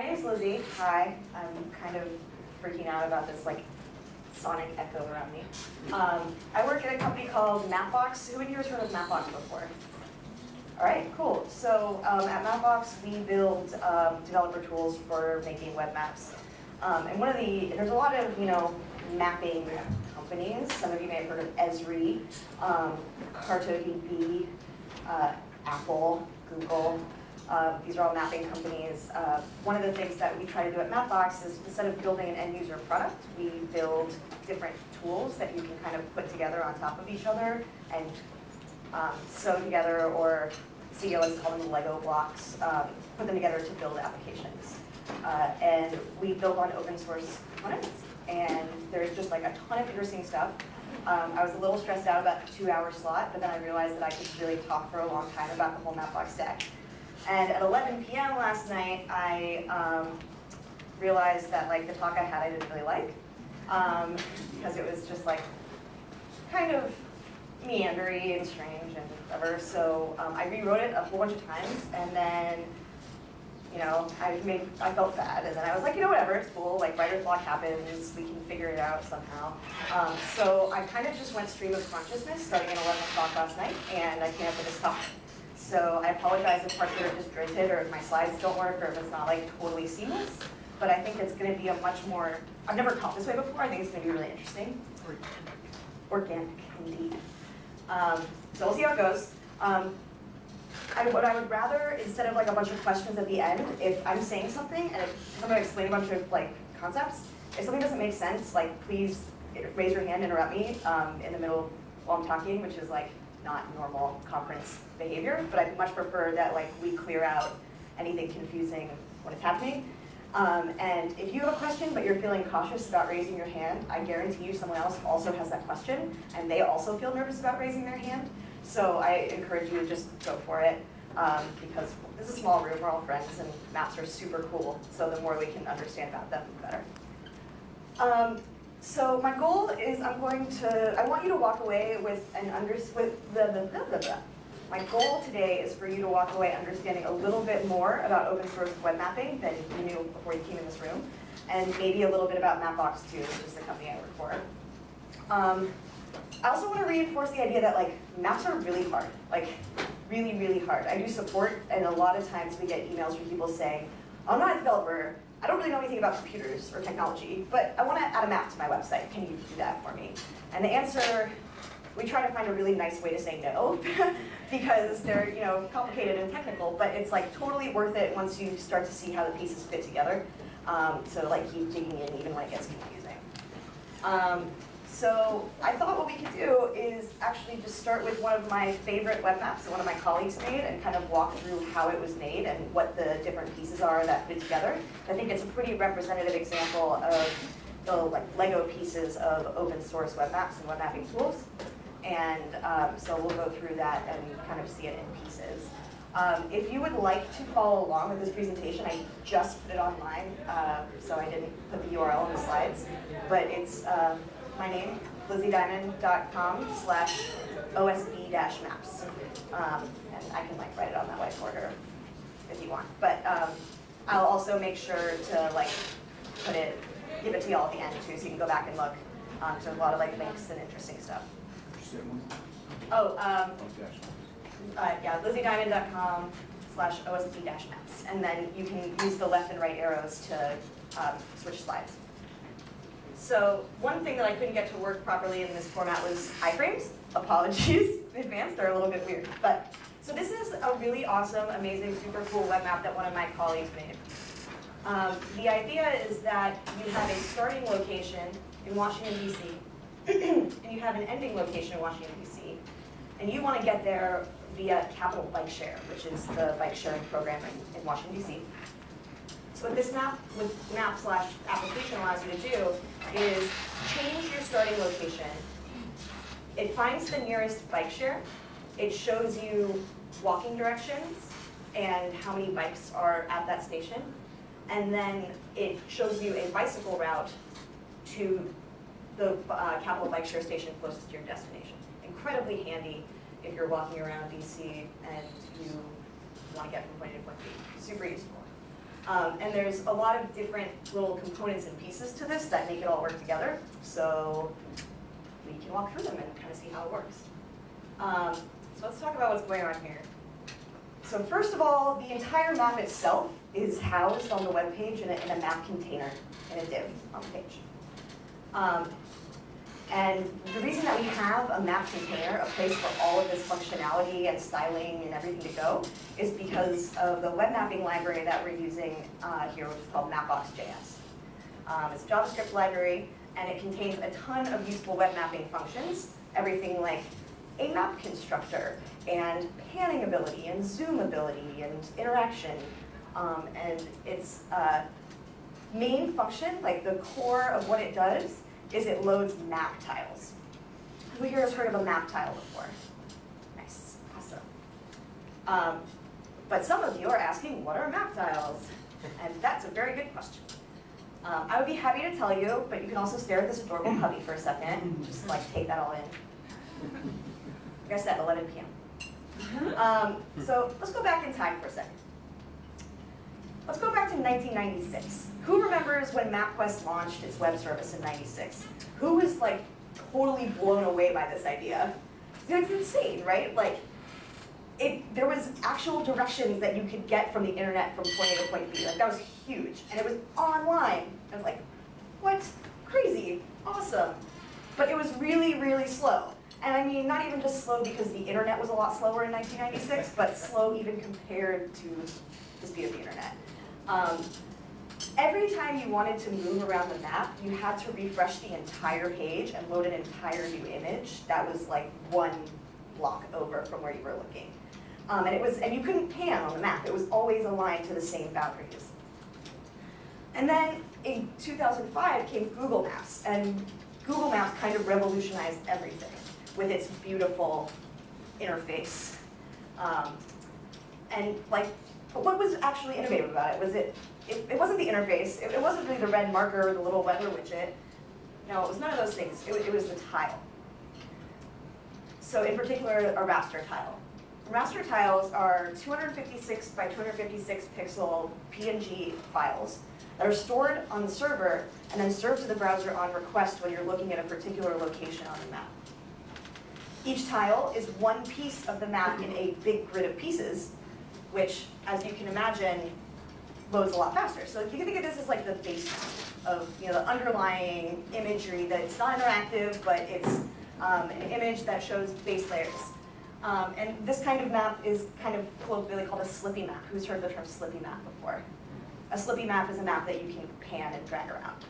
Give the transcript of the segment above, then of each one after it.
My name's Lizzie. Hi. I'm kind of freaking out about this like sonic echo around me. Um, I work at a company called Mapbox. Who in here has heard of Mapbox before? All right, cool. So um, at Mapbox, we build um, developer tools for making web maps. Um, and one of the, there's a lot of, you know, mapping companies. Some of you may have heard of Esri, um, CartoDB, uh, Apple, Google. Uh, these are all mapping companies. Uh, one of the things that we try to do at Mapbox is instead of building an end user product, we build different tools that you can kind of put together on top of each other and um, sew together or CEO has called them Lego blocks, um, put them together to build applications. Uh, and we build on open source components and there's just like a ton of interesting stuff. Um, I was a little stressed out about the two hour slot, but then I realized that I could really talk for a long time about the whole Mapbox stack. And at 11 p.m. last night, I um, realized that like the talk I had I didn't really like um, because it was just like kind of meandery and strange and whatever. So um, I rewrote it a whole bunch of times, and then you know I made I felt bad, and then I was like, you know, whatever, it's cool. Like writer's block happens, we can figure it out somehow. Um, so I kind of just went stream of consciousness starting at 11 o'clock last night, and I came up with this talk. So I apologize if parts of it are disjointed or if my slides don't work or if it's not like totally seamless. But I think it's going to be a much more, I've never taught this way before. I think it's going to be really interesting. Organic, indeed. Um, so we'll see how it goes. Um, I, what I would rather, instead of like a bunch of questions at the end, if I'm saying something and if I'm going to explain a bunch of like concepts, if something doesn't make sense, like please raise your hand, interrupt me um, in the middle while I'm talking, which is like not normal conference behavior, but I much prefer that like we clear out anything confusing when it's happening. Um, and if you have a question but you're feeling cautious about raising your hand, I guarantee you someone else also has that question and they also feel nervous about raising their hand. So I encourage you to just go for it um, because this is a small room, we're all friends and maps are super cool. So the more we can understand about them, the better. Um, so my goal is I'm going to, I want you to walk away with an under, with the, the, the. My goal today is for you to walk away understanding a little bit more about open source web mapping than you knew before you came in this room, and maybe a little bit about Mapbox too, which is the company I work for. Um, I also want to reinforce the idea that like maps are really hard, like really, really hard. I do support, and a lot of times we get emails from people saying, I'm not a developer, I don't really know anything about computers or technology, but I want to add a map to my website. Can you do that for me? And the answer, we try to find a really nice way to say no, because they're you know complicated and technical, but it's like totally worth it once you start to see how the pieces fit together. Um, so like keep digging in even when it gets confusing. Um, so I thought what we could do is actually just start with one of my favorite web maps that one of my colleagues made and kind of walk through how it was made and what the different pieces are that fit together. I think it's a pretty representative example of the like Lego pieces of open source web maps and web mapping tools. And um, so we'll go through that and kind of see it in pieces. Um, if you would like to follow along with this presentation, I just put it online, uh, so I didn't put the URL in the slides, but it's um, my name, lizziediamond.com slash OSB-maps. Um, and I can like write it on that whiteboard if you want. But um, I'll also make sure to like put it, give it to y'all at the end too, so you can go back and look. Um, there's a lot of like links and interesting stuff. Oh, um, uh, yeah, lizziediamond.com slash OSB-maps. And then you can use the left and right arrows to um, switch slides. So one thing that I couldn't get to work properly in this format was iframes. Apologies in advance, they're a little bit weird. But So this is a really awesome, amazing, super cool web map that one of my colleagues made. Um, the idea is that you have a starting location in Washington, D.C., and you have an ending location in Washington, D.C., and you want to get there via Capital Bike Share, which is the bike sharing program in, in Washington, D.C. So what this map with map slash application allows you to do is change your starting location. It finds the nearest bike share. It shows you walking directions and how many bikes are at that station. And then it shows you a bicycle route to the uh, Capital Bike Share station closest to your destination. Incredibly handy if you're walking around DC and you want to get from point A to point B. Super useful. Um, and there's a lot of different little components and pieces to this that make it all work together. So we can walk through them and kind of see how it works. Um, so let's talk about what's going on here. So first of all, the entire map itself is housed on the web page in a, in a map container, in a div on the page. Um, and the reason that we have a map container, a place for all of this functionality and styling and everything to go, is because of the web mapping library that we're using uh, here, which is called Mapbox.js. Um, it's a JavaScript library, and it contains a ton of useful web mapping functions, everything like a map constructor, and panning ability, and zoom ability, and interaction. Um, and its uh, main function, like the core of what it does, is it loads map tiles. Who here has heard of a map tile before? Nice, awesome. Um, but some of you are asking, what are map tiles? And that's a very good question. Um, I would be happy to tell you, but you can also stare at this adorable puppy for a second, and just like take that all in. Like I said, 11 p.m. Um, so let's go back in time for a second. Let's go back to 1996. Who remembers when MapQuest launched its web service in 96? Who was like totally blown away by this idea? It's insane, right? Like, it, there was actual directions that you could get from the internet from point A to point B. Like that was huge, and it was online. I was like, what? Crazy, awesome. But it was really, really slow. And I mean, not even just slow because the internet was a lot slower in 1996, but slow even compared to the speed of the internet. Um, every time you wanted to move around the map, you had to refresh the entire page and load an entire new image that was like one block over from where you were looking. Um, and it was, and you couldn't pan on the map. It was always aligned to the same boundaries. And then in 2005 came Google Maps, and Google Maps kind of revolutionized everything with its beautiful interface. Um, and like, what was actually innovative about it? Was it, it, it wasn't the interface, it, it, wasn't really the red marker or the little weather widget. No, it was none of those things. It, it was the tile. So in particular, a raster tile. Raster tiles are 256 by 256 pixel PNG files that are stored on the server and then served to the browser on request when you're looking at a particular location on the map. Each tile is one piece of the map in a big grid of pieces, which, as you can imagine, loads a lot faster. So you can think of this as like the base of you know, the underlying imagery that's not interactive, but it's um, an image that shows base layers. Um, and this kind of map is kind of colloquially called a slippy map. Who's heard the term slippy map before? A slippy map is a map that you can pan and drag around.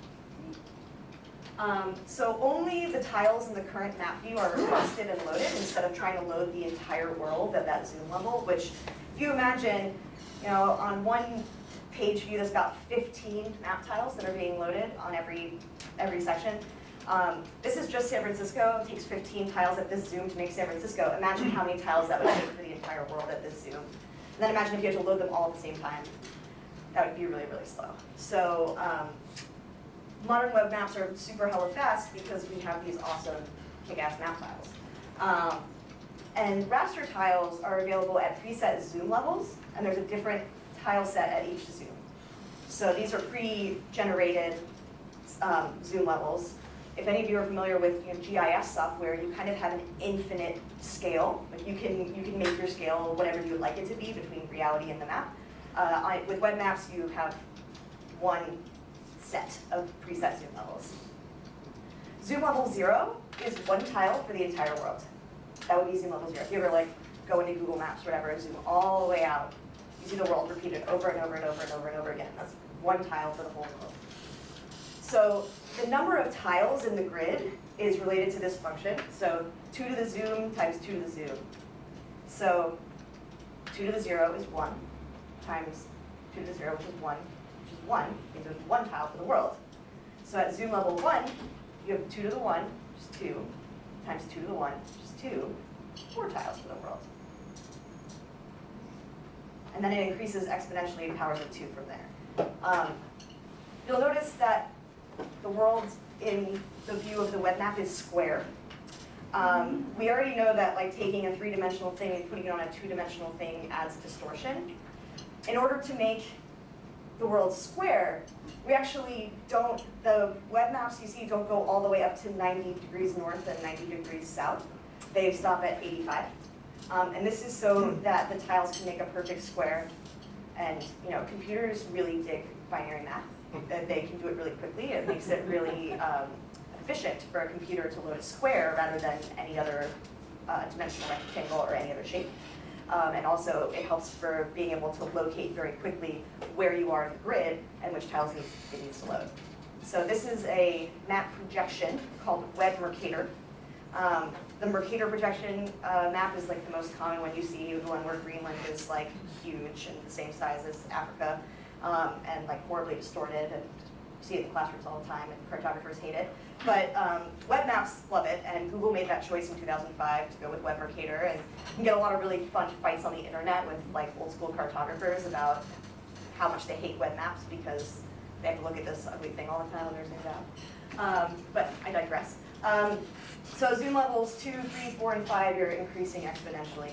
Um, so only the tiles in the current map view are requested and loaded instead of trying to load the entire world at that zoom level, which you imagine, you know, on one page view that's got 15 map tiles that are being loaded on every, every section, um, this is just San Francisco. It takes 15 tiles at this zoom to make San Francisco. Imagine how many tiles that would take for the entire world at this zoom. And then imagine if you had to load them all at the same time. That would be really, really slow. So um, modern web maps are super hella fast because we have these awesome kick-ass map tiles. Um, and raster tiles are available at preset zoom levels, and there's a different tile set at each zoom. So these are pre-generated um, zoom levels. If any of you are familiar with you know, GIS software, you kind of have an infinite scale. Like you can you can make your scale whatever you would like it to be between reality and the map. Uh, I, with web maps, you have one set of preset zoom levels. Zoom level zero is one tile for the entire world. That would be zoom level zero. If you ever like go into Google Maps or whatever and zoom all the way out, you see the world repeated over and over and over and over and over again. That's one tile for the whole world. So the number of tiles in the grid is related to this function. So 2 to the zoom times 2 to the zoom. So 2 to the 0 is 1 times 2 to the 0, which is 1, which is 1, means there's one tile for the world. So at zoom level 1, you have 2 to the 1, which is 2, times 2 to the 1, which is 2, 4 tiles for the world. And then it increases exponentially in powers of 2 from there. Um, you'll notice that the world in the view of the web map is square. Um, we already know that like taking a three-dimensional thing and putting it on a two-dimensional thing adds distortion. In order to make the world square, we actually don't, the web maps you see don't go all the way up to 90 degrees north and 90 degrees south. They stop at 85. Um, and this is so that the tiles can make a perfect square. And you know, computers really dig binary math. They can do it really quickly. It makes it really um, efficient for a computer to load a square rather than any other uh, dimensional rectangle or any other shape. Um, and also it helps for being able to locate very quickly where you are in the grid and which tiles it needs to load. So this is a map projection called Web Mercator. Um, the Mercator projection uh, map is like the most common one you see, the one where Greenland is like huge and the same size as Africa um, and like horribly distorted and you see it in classrooms all the time and cartographers hate it. But um, web maps love it, and Google made that choice in 2005 to go with Web Mercator, and you can get a lot of really fun fights on the internet with like old school cartographers about how much they hate web maps because they have to look at this ugly thing all the time they're zoomed out. Um, but I digress. Um, so zoom levels two, three, four, and five, you're increasing exponentially.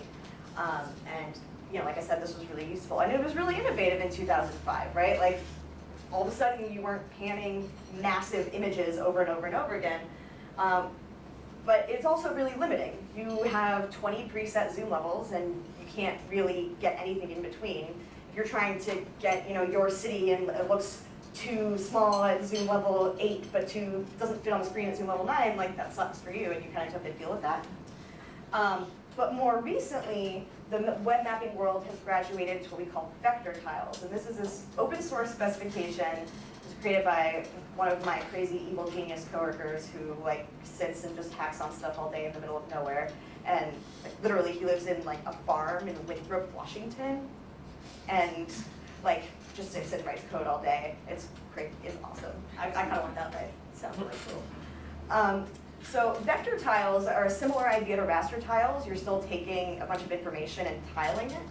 Um, and you know, like I said, this was really useful. And it was really innovative in 2005, right? Like all of a sudden you weren't panning massive images over and over and over again. Um, but it's also really limiting. You have 20 preset zoom levels and you can't really get anything in between. If you're trying to get you know, your city and it looks too small at zoom level 8 but too doesn't fit on the screen at zoom level 9, like that sucks for you and you kind of have to deal with that. Um, but more recently, the web mapping world has graduated to what we call vector tiles. And this is this open source specification. It was created by one of my crazy evil genius coworkers who like sits and just hacks on stuff all day in the middle of nowhere. And like, literally he lives in like a farm in Winthrop, Washington. And like just sits and writes code all day. It's great, it's awesome. I, I kind of want that, right? Sounds really cool. Um, so vector tiles are a similar idea to raster tiles. You're still taking a bunch of information and tiling it.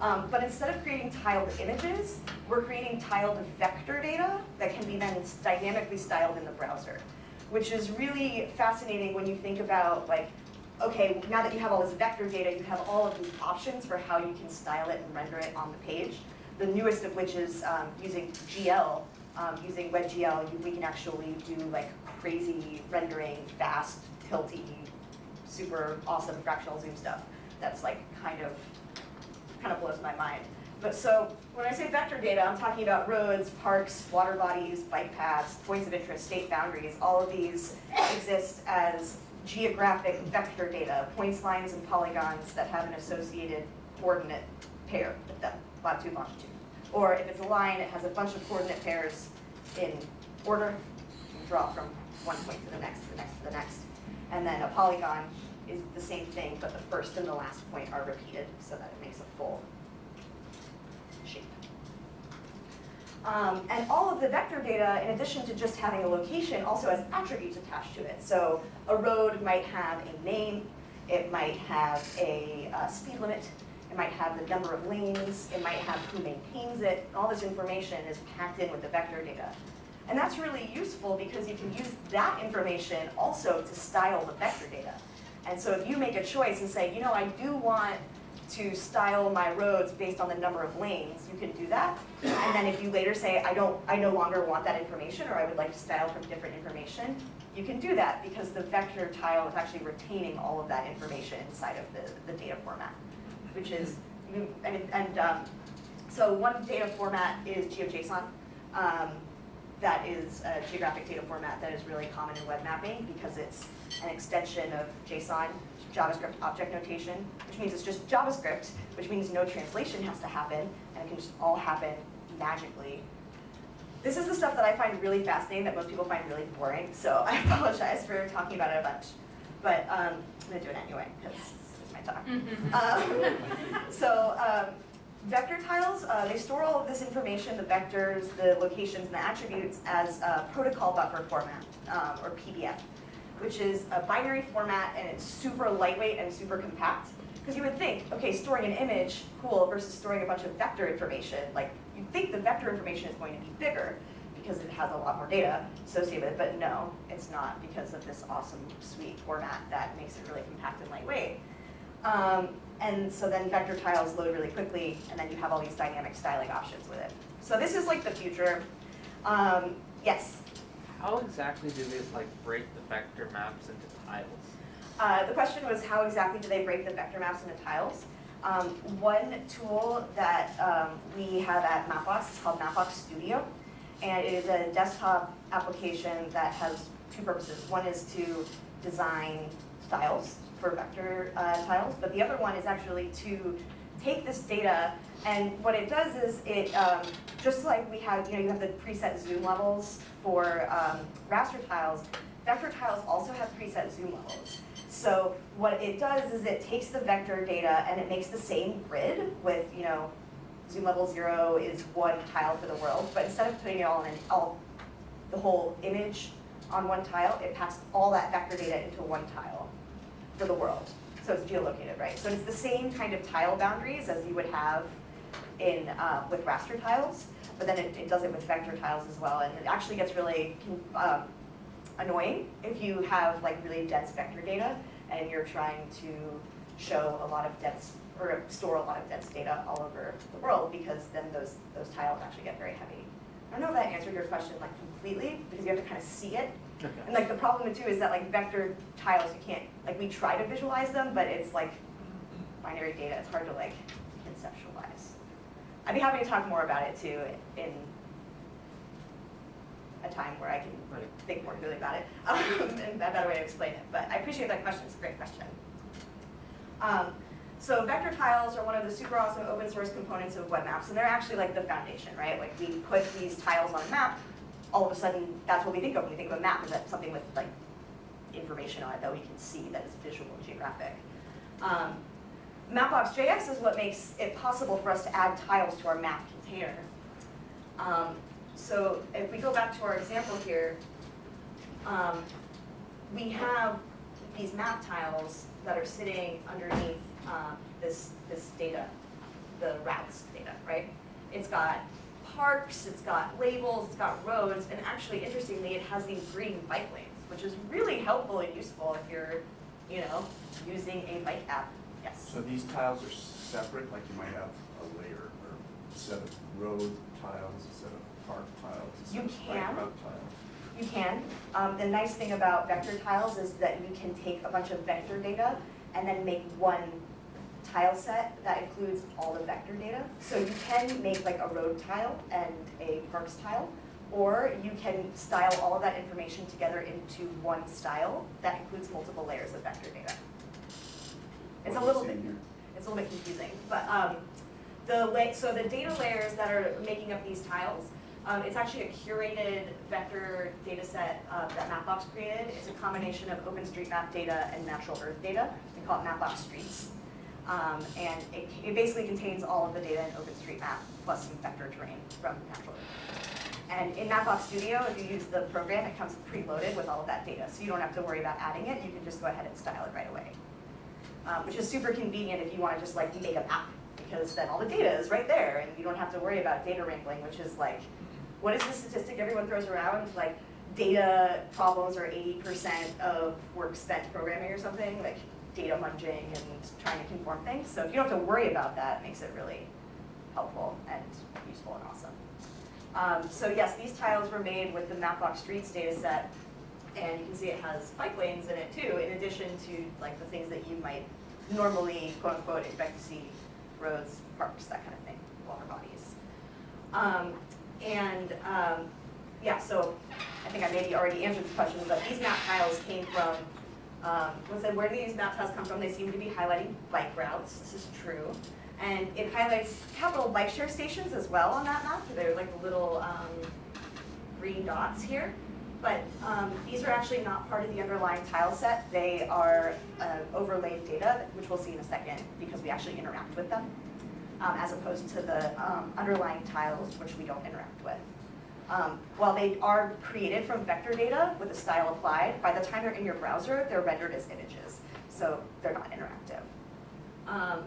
Um, but instead of creating tiled images, we're creating tiled vector data that can be then dynamically styled in the browser, which is really fascinating when you think about like, okay, now that you have all this vector data, you have all of these options for how you can style it and render it on the page. The newest of which is um, using GL um, using WebGL, we can actually do like crazy rendering, fast, tilty, super awesome fractional zoom stuff. That's like kind of, kind of blows my mind. But so when I say vector data, I'm talking about roads, parks, water bodies, bike paths, points of interest, state boundaries. All of these exist as geographic vector data, points, lines, and polygons that have an associated coordinate pair with them, latitude, longitude. Or if it's a line, it has a bunch of coordinate pairs in order. You draw from one point to the next, to the next, to the next. And then a polygon is the same thing, but the first and the last point are repeated so that it makes a full shape. Um, and all of the vector data, in addition to just having a location, also has attributes attached to it. So a road might have a name, it might have a uh, speed limit, it might have the number of lanes, it might have who maintains it. All this information is packed in with the vector data. And that's really useful because you can use that information also to style the vector data. And so if you make a choice and say, you know, I do want to style my roads based on the number of lanes, you can do that. And then if you later say, I don't, I no longer want that information, or I would like to style from different information, you can do that because the vector tile is actually retaining all of that information inside of the, the data format which is, and, and um, so one data format is GeoJSON. Um, that is a geographic data format that is really common in web mapping because it's an extension of JSON, JavaScript object notation, which means it's just JavaScript, which means no translation has to happen, and it can just all happen magically. This is the stuff that I find really fascinating that most people find really boring, so I apologize for talking about it a bunch. But um, I'm going to do it anyway, because talk. Mm-hmm. um, so um, vector tiles, uh, they store all of this information, the vectors, the locations, and the attributes as a protocol buffer format, um, or PBF, which is a binary format and it's super lightweight and super compact. Because you would think, okay, storing an image, cool, versus storing a bunch of vector information. Like, you'd think the vector information is going to be bigger because it has a lot more data associated with it, but no, it's not because of this awesome, sweet format that makes it really compact and lightweight. Um, and so then vector tiles load really quickly, and then you have all these dynamic styling options with it. So this is like the future. Um, yes, How exactly do they like break the vector maps into tiles? Uh, the question was how exactly do they break the vector maps into tiles? Um, one tool that um, we have at Mapbox is called Mapbox Studio. And it is a desktop application that has two purposes. One is to design styles for vector uh, tiles, but the other one is actually to take this data and what it does is it, um, just like we have, you know, you have the preset zoom levels for um, raster tiles, vector tiles also have preset zoom levels. So what it does is it takes the vector data and it makes the same grid with, you know, zoom level zero is one tile for the world, but instead of putting it all in, all, the whole image on one tile, it passed all that vector data into one tile for the world. So it's geolocated, right? So it's the same kind of tile boundaries as you would have in, uh, with raster tiles, but then it, it does it with vector tiles as well, and it actually gets really um, annoying if you have like really dense vector data and you're trying to show a lot of dense, or store a lot of dense data all over the world, because then those, those tiles actually get very heavy. I don't know if that answered your question like completely, because you have to kind of see it. And like the problem too is that like vector tiles, you can't, like we try to visualize them, but it's like binary data, it's hard to like conceptualize. I'd be happy to talk more about it too in a time where I can Right. think more clearly about it, um, and a better way to explain it, but I appreciate that question, it's a great question. Um, so vector tiles are one of the super awesome open source components of web maps, and they're actually like the foundation, right? Like we put these tiles on a map, all of a sudden, that's what we think of when we think of a map, is that something with like information on it that we can see that is visual and geographic. Um, Mapbox.js is what makes it possible for us to add tiles to our map container. Um, so if we go back to our example here, um, we have these map tiles that are sitting underneath um, this, this data, the routes data, right? It's got parks, it's got labels, it's got roads, and actually, interestingly, it has these green bike lanes, which is really helpful and useful if you're, you know, using a bike app. Yes. So these tiles are separate, like you might have a layer or a set of road tiles, a set of park tiles, a set You of bike can. route tiles. You can. Um, the nice thing about vector tiles is that you can take a bunch of vector data and then make one tile set that includes all the vector data. So you can make like a road tile and a parks tile, or you can style all of that information together into one style that includes multiple layers of vector data. It's a little bit it's a little bit confusing, but um, the so the data layers that are making up these tiles, um, it's actually a curated vector data set uh, that Mapbox created. It's a combination of OpenStreetMap data and natural earth data. We call it Mapbox Streets. Um, and it, it basically contains all of the data in OpenStreetMap plus some vector terrain from natural. And in Mapbox Studio, if you use the program, it comes preloaded with all of that data. So you don't have to worry about adding it. You can just go ahead and style it right away um, which is super convenient if you want to just like make a map, because then all the data is right there, and you don't have to worry about data wrangling, which is like, what is the statistic everyone throws around? Like, data problems are 80% of work spent programming or something, like data munging and trying to conform things. So if you don't have to worry about that, it makes it really helpful and useful and awesome. Um, so yes, these tiles were made with the Mapbox Streets data set, and you can see it has bike lanes in it too, in addition to like the things that you might normally, quote unquote, expect to see, roads, parks, that kind of thing, water bodies. Um, and, um, yeah, so I think I maybe already answered this question, but these map tiles came from, um, was it, where do these map tiles come from? They seem to be highlighting bike routes, this is true. And it highlights capital bike share stations as well on that map, they're like little, um, green dots here. But um, these are actually not part of the underlying tile set. They are uh, overlaid data, which we'll see in a second, because we actually interact with them, um, as opposed to the um, underlying tiles, which we don't interact with. Um, while they are created from vector data with a style applied, by the time they're in your browser, they're rendered as images, so they're not interactive. Um,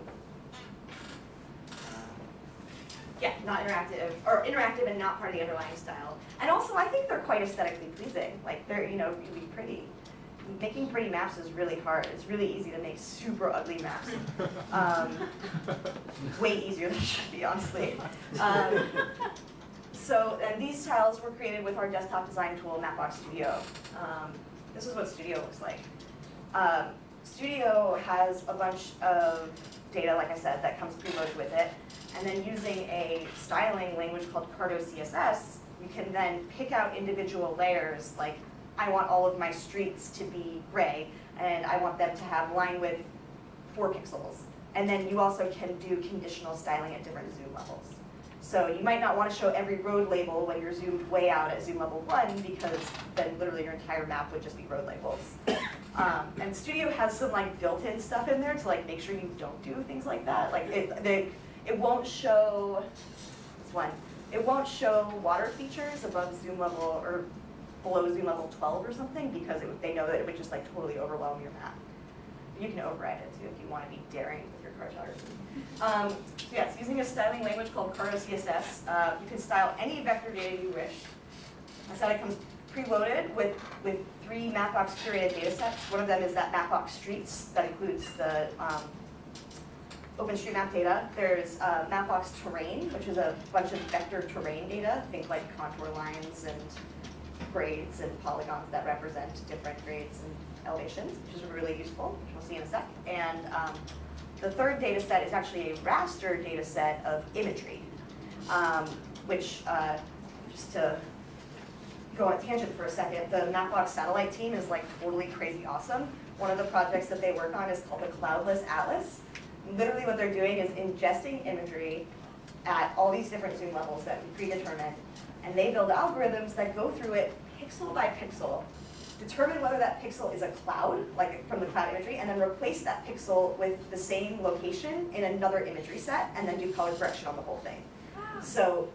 yeah, not interactive, or interactive and not part of the underlying style. And also, I think they're quite aesthetically pleasing. Like they're, you know, really pretty. Making pretty maps is really hard. It's really easy to make super ugly maps. Um, way easier than it should be, honestly. Um, so, and these tiles were created with our desktop design tool, Mapbox Studio. Um, this is what Studio looks like. Um, Studio has a bunch of data, like I said, that comes preloaded with it. And then using a styling language called Carto CSS, you can then pick out individual layers, like I want all of my streets to be gray, and I want them to have line width four pixels. And then you also can do conditional styling at different zoom levels. So you might not want to show every road label when you're zoomed way out at zoom level one, because then literally your entire map would just be road labels. Um, and Studio has some like built-in stuff in there to like make sure you don't do things like that. Like it, they, it won't show, this one, it won't show water features above zoom level or below zoom level twelve or something because it, they know that it would just like totally overwhelm your map. You can override it too if you want to be daring cartography. Um, so yes, using a styling language called Carto CSS, uh, you can style any vector data you wish. I said it comes preloaded with, with three Mapbox curated data sets. One of them is that Mapbox Streets that includes the um, OpenStreetMap data. There's uh, Mapbox Terrain, which is a bunch of vector terrain data, think like contour lines and grades and polygons that represent different grades and elevations, which is really useful, which we'll see in a sec. And um, the third data set is actually a raster data set of imagery, um, which, uh, just to go on tangent for a second, the Mapbox satellite team is like totally crazy awesome. One of the projects that they work on is called the Cloudless Atlas. Literally what they're doing is ingesting imagery at all these different zoom levels that we predetermined, and they build algorithms that go through it pixel by pixel, determine whether that pixel is a cloud, like from the cloud imagery, and then replace that pixel with the same location in another imagery set, and then do color correction on the whole thing. Ah. So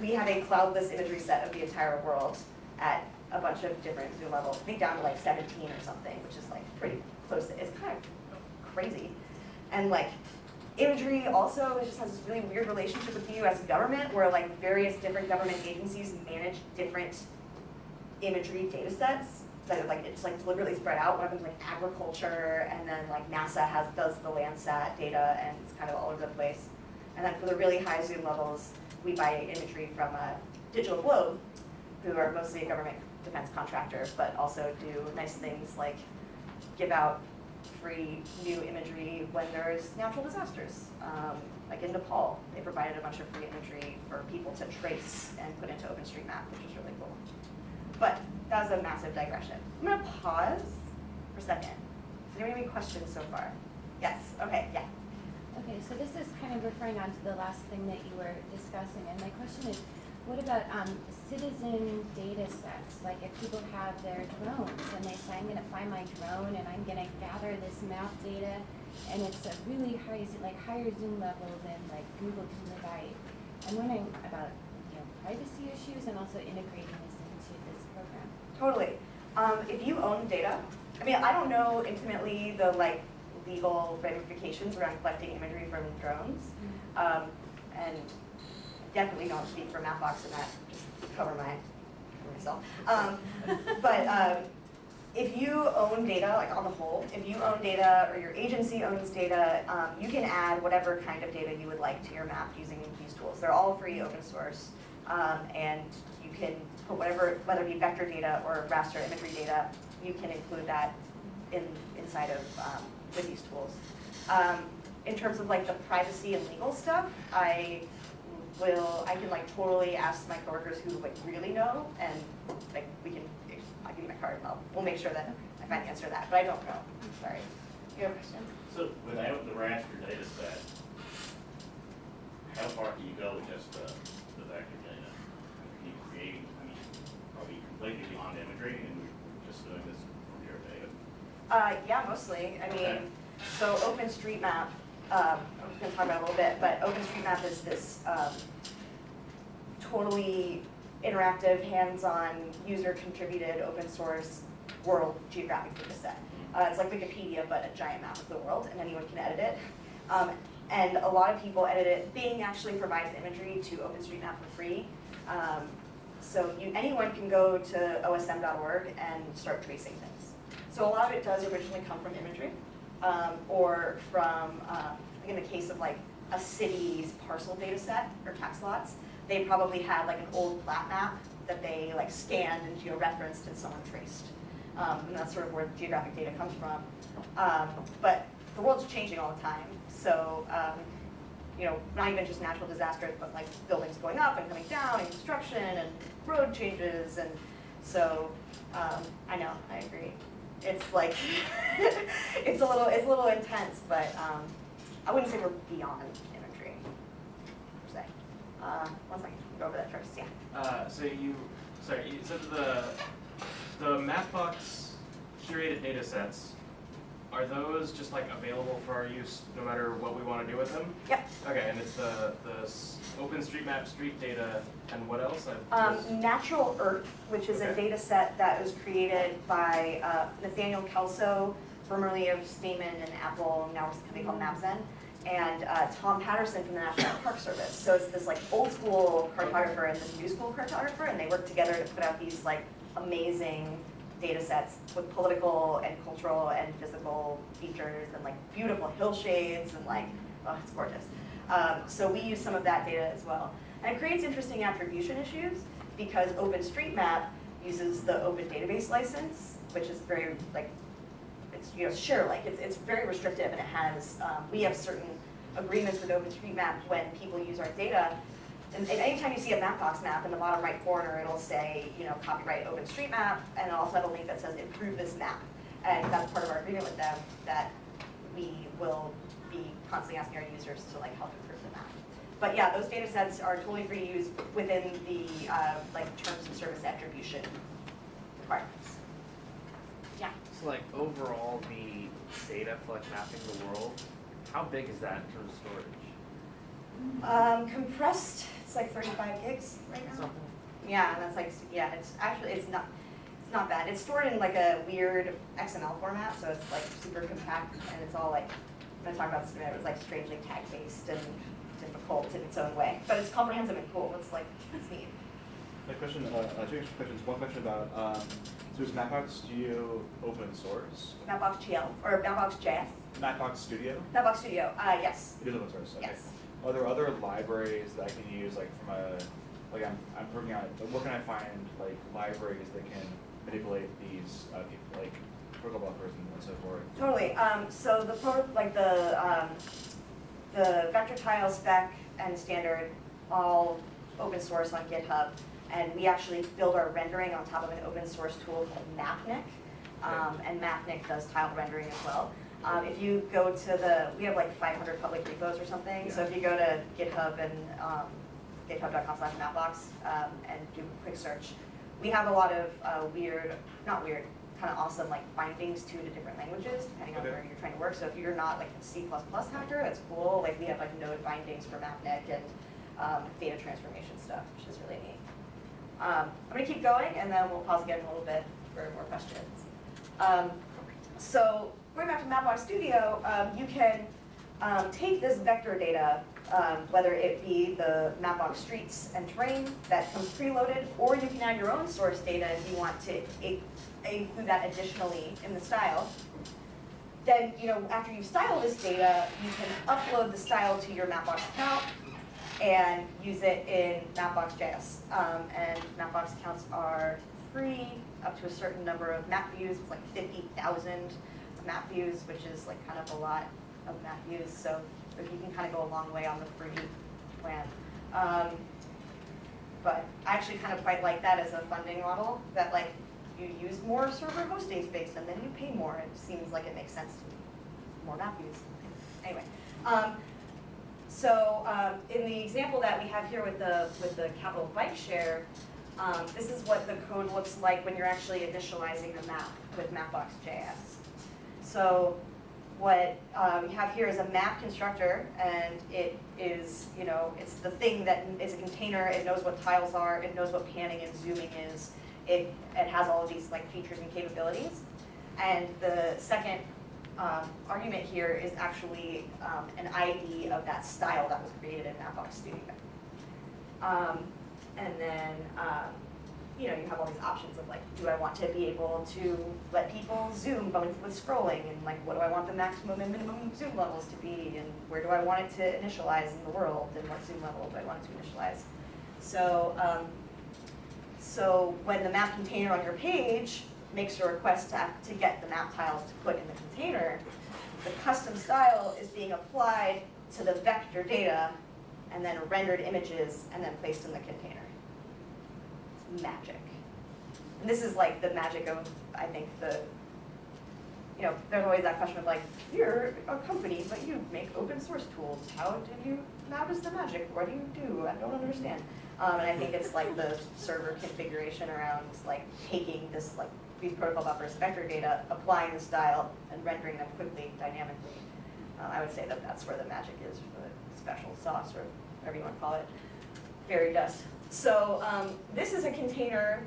we have a cloudless imagery set of the entire world at a bunch of different zoom levels, I think down to like 17 or something, which is like pretty close, to- it's kind of crazy. And like, imagery also just has this really weird relationship with the US government, where like various different government agencies manage different imagery data sets that like, it's like deliberately spread out, one of them's like agriculture, and then like NASA has, does the Landsat data, and it's kind of all over the place. And then for the really high zoom levels, we buy imagery from a Digital Globe, who are mostly a government defense contractor, but also do nice things like give out free new imagery when there's natural disasters. Um, like in Nepal, they provided a bunch of free imagery for people to trace and put into OpenStreetMap, which is really cool. But that was a massive digression. I'm gonna pause for a second. Anyone have any questions so far? Yes, okay, yeah. Okay, so this is kind of referring on to the last thing that you were discussing, and my question is, what about, um, citizen data sets? Like if people have their drones and they say, I'm gonna find my drone and I'm gonna gather this map data, and it's a really high, like higher zoom level than like Google can provide. I'm wondering about, you know, privacy issues and also integrating this into this program. Totally. Um, if you own data, I mean, I don't know intimately the like legal ramifications around collecting imagery from drones. Um, and definitely don't speak for Mapbox in that, just cover my, myself. Um, but, um, if you own data, like on the whole, if you own data or your agency owns data, um, you can add whatever kind of data you would like to your map using these tools. They're all free, open source, um, and you can put whatever, whether it be vector data or raster imagery data, you can include that in, inside of, um, with these tools. Um, in terms of like the privacy and legal stuff, I will, I can like totally ask my coworkers who like really know, and like we can, I'll give you my card, I'll, we'll make sure that I find the answer to that, but I don't know, I'm sorry. You have a question? So without the raster data set, how far can you go with just the, the vector data? Can you create, I mean, are we completely beyond imagery and we're just doing this from pure data? Uh, yeah, mostly, I Okay. mean, so OpenStreetMap, um, I'm just gonna talk about it a little bit, but OpenStreetMap is this, um, totally interactive, hands-on, user-contributed, open source world geographic data set. Uh, it's like Wikipedia, but a giant map of the world, and anyone can edit it. Um, and a lot of people edit it. Bing actually provides imagery to OpenStreetMap for free. Um, so you, anyone can go to osm.org and start tracing things. So a lot of it does originally come from imagery, um, or from, uh, like in the case of like a city's parcel data set or tax lots, they probably had like an old plat map that they like scanned and georeferenced and someone traced. Um, and that's sort of where geographic data comes from. Um, but the world's changing all the time, so, um, you know, not even just natural disasters, but like buildings going up and coming down and construction and road changes and so, um, I know, I agree. It's like, it's a little, it's a little intense, but, um, I wouldn't say we're beyond imagery, per se. Uh, one second, go over that first, yeah. Uh, so you, sorry, you said the, the Mapbox curated data sets, are those just like available for our use no matter what we wanna do with them? Yep. Okay, and it's the, the OpenStreetMap street data and what else? I Um, Natural Earth, which is a data set that was created by uh, Nathaniel Kelso, formerly of Stamen and Apple, now it's a company called Mapzen, and uh, Tom Patterson from the National Park Service. So it's this like old school cartographer and this new school cartographer, and they work together to put out these like amazing data sets with political and cultural and physical features and like beautiful hillshades and like, oh, it's gorgeous. Um, so we use some of that data as well. And it creates interesting attribution issues because OpenStreetMap uses the open database license, which is very like, it's, you know, share like, it's, it's very restrictive and it has, um, we have certain agreements with OpenStreetMap when people use our data. And and anytime you see a Mapbox map in the bottom right corner, it'll say, you know, copyright OpenStreetMap, and it'll also have a link that says improve this map. And that's part of our agreement with them, that we will be constantly asking our users to like help improve the map. But yeah, those data sets are totally free to use within the, uh, like, terms of service attribution requirements. Yeah. So like overall, the data for like mapping the world, how big is that in terms of storage? Um, compressed, it's like thirty-five gigs right now. Something. Yeah, and that's like, yeah, it's actually, it's not, it's not bad. It's stored in like a weird XML format, so it's like super compact and it's all like, I'm gonna talk about this in a minute, it's like strangely tag-based and difficult in its own way. But it's comprehensive and cool, it's like, it's neat. A question, uh, uh, two extra questions. One question about, um, so is Mapbox Studio open source? Mapbox GL, or Mapbox JS, Mapbox Studio? Mapbox Studio, uh, yes, It is open source, okay. yes. Are there other libraries that I can use, like from a, like I'm, I'm working on, like, where can I find like libraries that can manipulate these, uh, like protocol buffers and so forth? Totally, um, so the like the, um, the vector tile spec and standard, all open source on GitHub. And we actually build our rendering on top of an open source tool called Mapnik. Um, and Mapnik does tile rendering as well. Um, if you go to the, we have like five hundred public repos or something, so if you go to GitHub and, um, github.com slash mapbox, um, and do a quick search, we have a lot of, uh, weird, not weird, kind of awesome like bindings to the different languages, depending on Okay. where you're trying to work. So if you're not like a C++ hacker, that's cool. Like we have like node bindings for Mapnik and um, data transformation stuff, which is really neat. Um, I'm gonna keep going and then we'll pause again a little bit for more questions. Um, so going back to Mapbox Studio, um, you can um, take this vector data, um, whether it be the Mapbox streets and terrain that comes preloaded, or you can add your own source data if you want to include that additionally in the style. Then, you know, after you style this data, you can upload the style to your Mapbox account and use it in Mapbox.js. Um, and Mapbox accounts are free up to a certain number of map views, like fifty thousand map views, which is like kind of a lot of map views, so you can kind of go a long way on the free plan. Um, but I actually kind of quite like that as a funding model, that like you use more server hosting space and then you pay more, it seems like it makes sense to me, more map views. Anyway, um, so, um, in the example that we have here with the, with the capital bike share, um, this is what the code looks like when you're actually initializing the map with Mapbox.js. So, what, uh, we have here is a map constructor, and it is, you know, it's the thing that is a container, it knows what tiles are, it knows what panning and zooming is, it, it has all of these like features and capabilities. And the second um, argument here is actually um, an ID of that style that was created in Mapbox Studio. Um, and then um, you know, you have all these options of like, do I want to be able to let people zoom both with scrolling and like, what do I want the maximum and minimum zoom levels to be and where do I want it to initialize in the world and what zoom level do I want it to initialize? So, um, so when the map container on your page makes a request to, to get the map tiles to put in the container, the custom style is being applied to the vector data and then rendered images and then placed in the container. Magic. And this is like the magic of, I think, the, you know, there's always that question of like, you're a company, but you make open source tools. How did you, how does the magic, what do you do? I don't understand. Um, and I think it's like the server configuration around like taking this like these protocol buffers, vector data, applying the style, and rendering them quickly, dynamically. Uh, I would say that that's where the magic is, for the special sauce, or whatever you want to call it, fairy dust. So um, this is a container,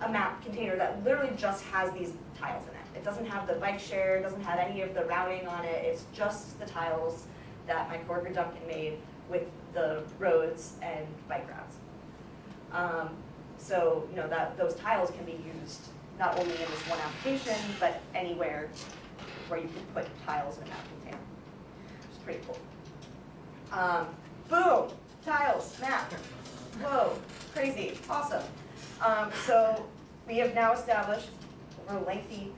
a map container that literally just has these tiles in it. It doesn't have the bike share, it doesn't have any of the routing on it, it's just the tiles that my coworker Duncan made with the roads and bike routes. Um, so, you know, that, those tiles can be used not only in this one application, but anywhere where you can put tiles in a map container, It's pretty cool. Um, boom, tiles, map. Whoa, crazy, awesome. Um, so we have now established over a lengthy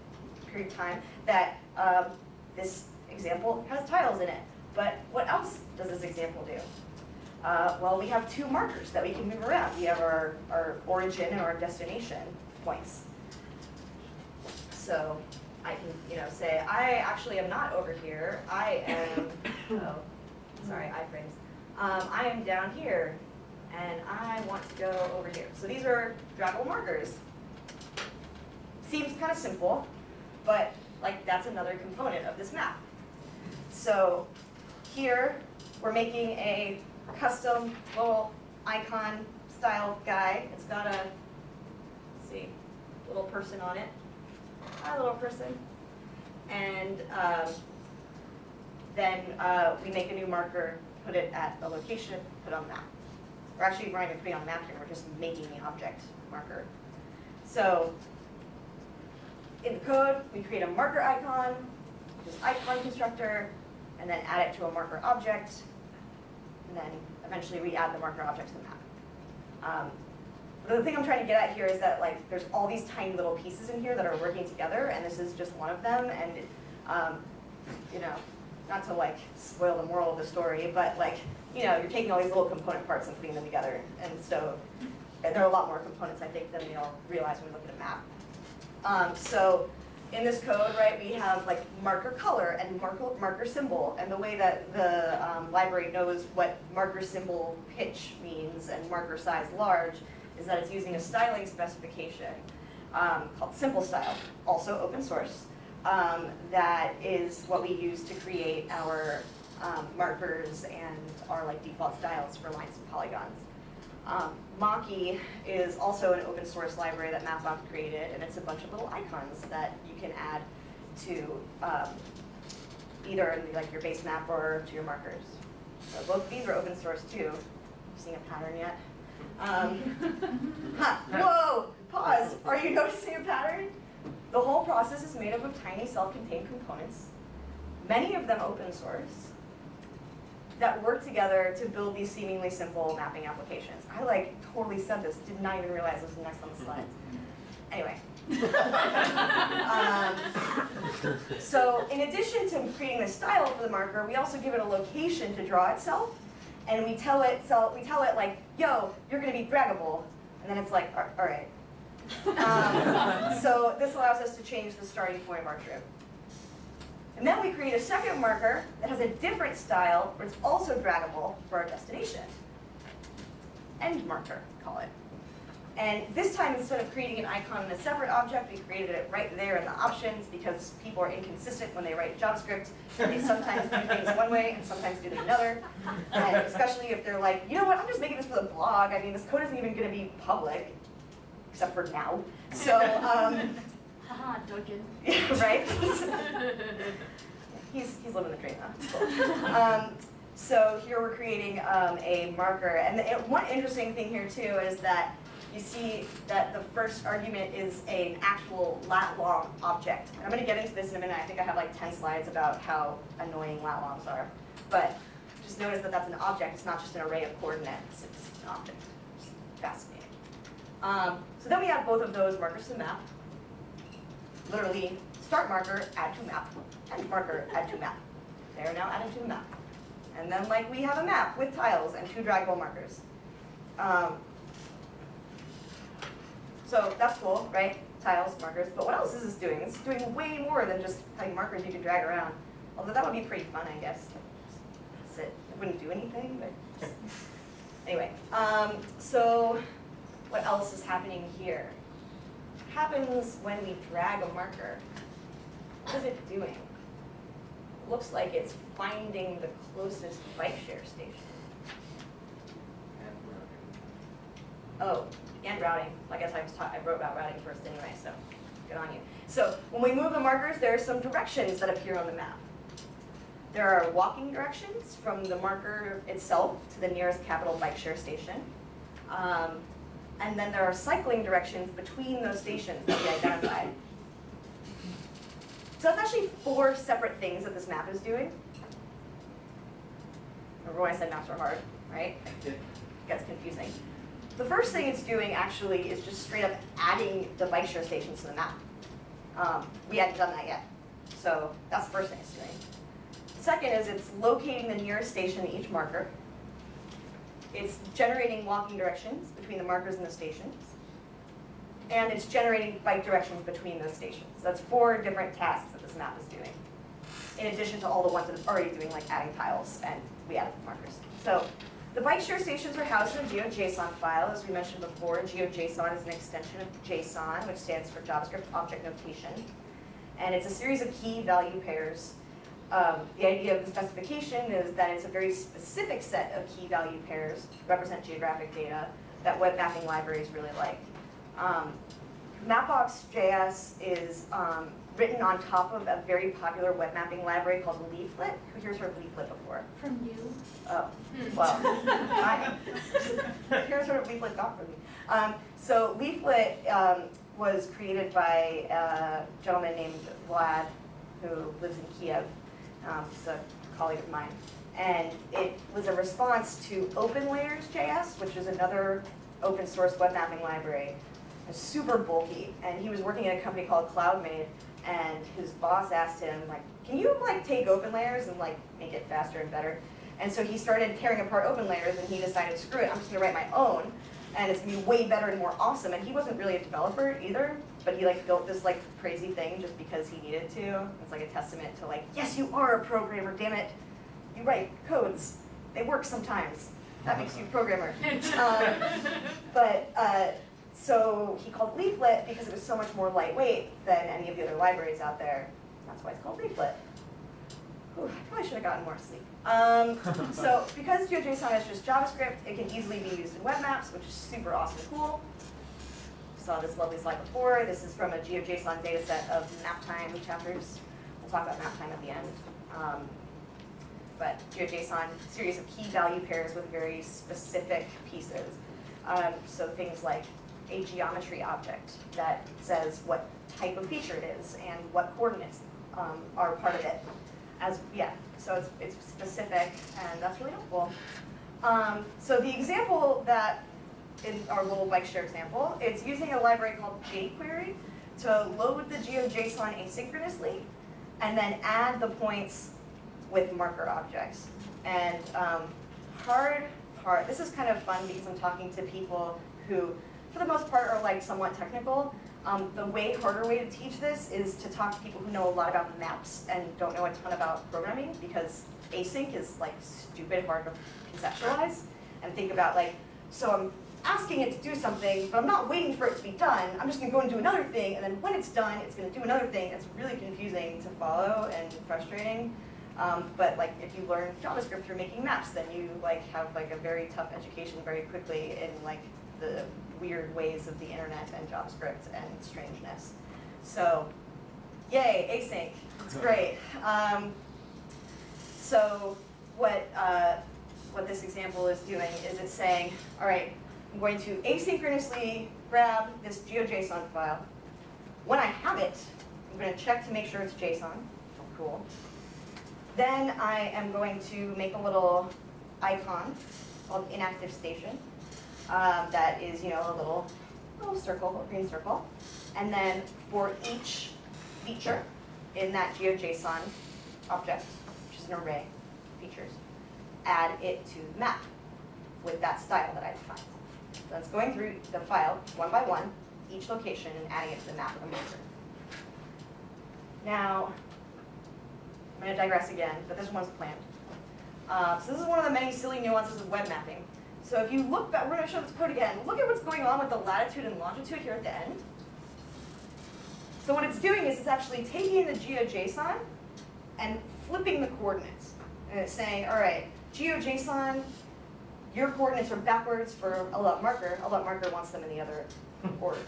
period of time that um, this example has tiles in it. But what else does this example do? Uh, well, we have two markers that we can move around. We have our, our origin and our destination points. So I can, you know, say, I actually am not over here. I am, oh, sorry, iframes. Um, I am down here, and I want to go over here. So these are draggable markers. Seems kind of simple, but like that's another component of this map. So here, we're making a custom little icon style guy. It's got a, see, little person on it. Hi, little person. And um, then uh, we make a new marker, put it at a location, put on the map. We're actually even putting it on map here, we're just making the object marker. So in the code, we create a marker icon, which is icon constructor, and then add it to a marker object, and then eventually we add the marker object to the map. Um, the thing I'm trying to get at here is that like there's all these tiny little pieces in here that are working together, and this is just one of them. And um, you know, not to like spoil the moral of the story, but like you know, you're taking all these little component parts and putting them together, and so and there are a lot more components I think than we all realize when we look at a map. Um, so in this code, right, we have like marker color and marker, marker symbol, and the way that the um, library knows what marker symbol pitch means and marker size large is that it's using a styling specification um, called Simple Style, also open source, um, that is what we use to create our um, markers and our like default styles for lines and polygons. Um, Maki is also an open source library that Mapbox created, and it's a bunch of little icons that you can add to um, either like your base map or to your markers. So both of these are open source too. Seeing a pattern yet? Um, huh, whoa, pause. Are you noticing a pattern? The whole process is made up of tiny self-contained components, many of them open source, that work together to build these seemingly simple mapping applications. I like totally said this, did not even realize this was next on the slides. Anyway. um, so in addition to creating the style for the marker, we also give it a location to draw itself. And we tell it, so we tell it like, yo, you're gonna be draggable. And then it's like, all right. Um, so this allows us to change the starting point of our trip. And then we create a second marker that has a different style, but it's also draggable for our destination. End marker, call it. And this time, instead of creating an icon in a separate object, we created it right there in the options because people are inconsistent when they write JavaScript. They sometimes do things one way and sometimes do them another. And especially if they're like, you know what, I'm just making this for the blog. I mean, this code isn't even going to be public, except for now. So um, Haha, Duncan. right? he's, he's living the dream, huh? Um, so here we're creating um, a marker. And the, one interesting thing here too is that you see that the first argument is an actual lat long object. And I'm gonna get into this in a minute, I think I have like ten slides about how annoying lat longs are. But just notice that that's an object, it's not just an array of coordinates, it's an object. It's fascinating. Um, so then we have both of those markers to the map. Literally, start marker, add to map, end marker, add to map. They are now added to the map. And then like we have a map with tiles and two draggable markers. Um, so that's cool, right? Tiles, markers, but what else is this doing? It's doing way more than just having markers you can drag around. Although that would be pretty fun, I guess. Just Sit, it wouldn't do anything, but just- anyway. Um, so what else is happening here? Happens when we drag a marker. What is it doing? Looks like it's finding the closest bike share station. Oh, and routing. I guess I was taught, I wrote about routing first anyway, so good on you. So when we move the markers, there are some directions that appear on the map. There are walking directions from the marker itself to the nearest Capital Bikeshare station. Um, and then there are cycling directions between those stations that we identified. So that's actually four separate things that this map is doing. Remember when I said maps were hard, right? It gets confusing. The first thing it's doing actually is just straight up adding the bike share stations to the map. Um, we hadn't done that yet, so that's the first thing it's doing. Second is it's locating the nearest station to each marker. It's generating walking directions between the markers and the stations. And it's generating bike directions between those stations. So that's four different tasks that this map is doing. In addition to all the ones that it's already doing, like adding tiles and we added markers. So the bike share stations are housed in a GeoJSON file. As we mentioned before, GeoJSON is an extension of JSON, which stands for JavaScript Object Notation. And it's a series of key value pairs. Um, the idea of the specification is that it's a very specific set of key value pairs to represent geographic data that web mapping libraries really like. Um, Mapbox.js is um, written on top of a very popular web mapping library called Leaflet. Who here's heard of Leaflet before? From you? Oh, well, I, here's what Leaflet got for me. Um, so Leaflet um, was created by a gentleman named Vlad, who lives in Kiev. Um, a colleague of mine. And it was a response to OpenLayers.js, which is another open source web mapping library. It's super bulky, and he was working at a company called CloudMade, and his boss asked him, like, can you like take OpenLayers and like make it faster and better? And so he started tearing apart OpenLayers, and he decided, screw it, I'm just gonna write my own, and it's gonna be way better and more awesome. And he wasn't really a developer either, but he like built this like crazy thing just because he needed to. It's like a testament to like, yes, you are a programmer, damn it. You write codes, they work sometimes. That makes you a programmer. Um, but uh, so he called Leaflet because it was so much more lightweight than any of the other libraries out there. That's why it's called Leaflet. Whew, I probably should have gotten more sleep. Um, so because GeoJSON is just JavaScript, it can easily be used in web maps, which is super awesome and cool. Saw this lovely slide before. This is from a GeoJSON data set of Maptime chapters. We'll talk about Maptime at the end. Um, but GeoJSON, series of key value pairs with very specific pieces. Um, so things like a geometry object that says what type of feature it is and what coordinates um, are part of it. As yeah, so it's, it's specific and that's really helpful. Um, so the example that in our little bike share example, it's using a library called jQuery to load the GeoJSON asynchronously and then add the points with marker objects. And um, hard part, this is kind of fun because I'm talking to people who, for the most part, are like somewhat technical. Um, the way harder way to teach this is to talk to people who know a lot about maps and don't know a ton about programming because async is like stupid hard to conceptualize and think about like, so I'm asking it to do something, but I'm not waiting for it to be done. I'm just gonna go and do another thing, and then when it's done, it's gonna do another thing. It's really confusing to follow and frustrating. Um, but like if you learn JavaScript through making maps, then you like have like a very tough education very quickly in like the weird ways of the internet and JavaScript and strangeness. So, yay, async, it's great. Um, so what, uh, what this example is doing is it's saying, all right, I'm going to asynchronously grab this GeoJSON file. When I have it, I'm going to check to make sure it's JSON. Cool. Then I am going to make a little icon called inactive station um, that is, you know, a little, little circle, a green circle. And then for each feature in that GeoJSON object, which is an array of features, add it to the map with that style that I defined. So that's going through the file one by one, each location, and adding it to the map of the maker. Now, I'm going to digress again, but this one's planned. Uh, so this is one of the many silly nuances of web mapping. So if you look back, we're going to show this code again. Look at what's going on with the latitude and longitude here at the end. So what it's doing is it's actually taking the GeoJSON and flipping the coordinates. And it's saying, all right, GeoJSON, your coordinates are backwards for a lot marker. A lot marker wants them in the other order.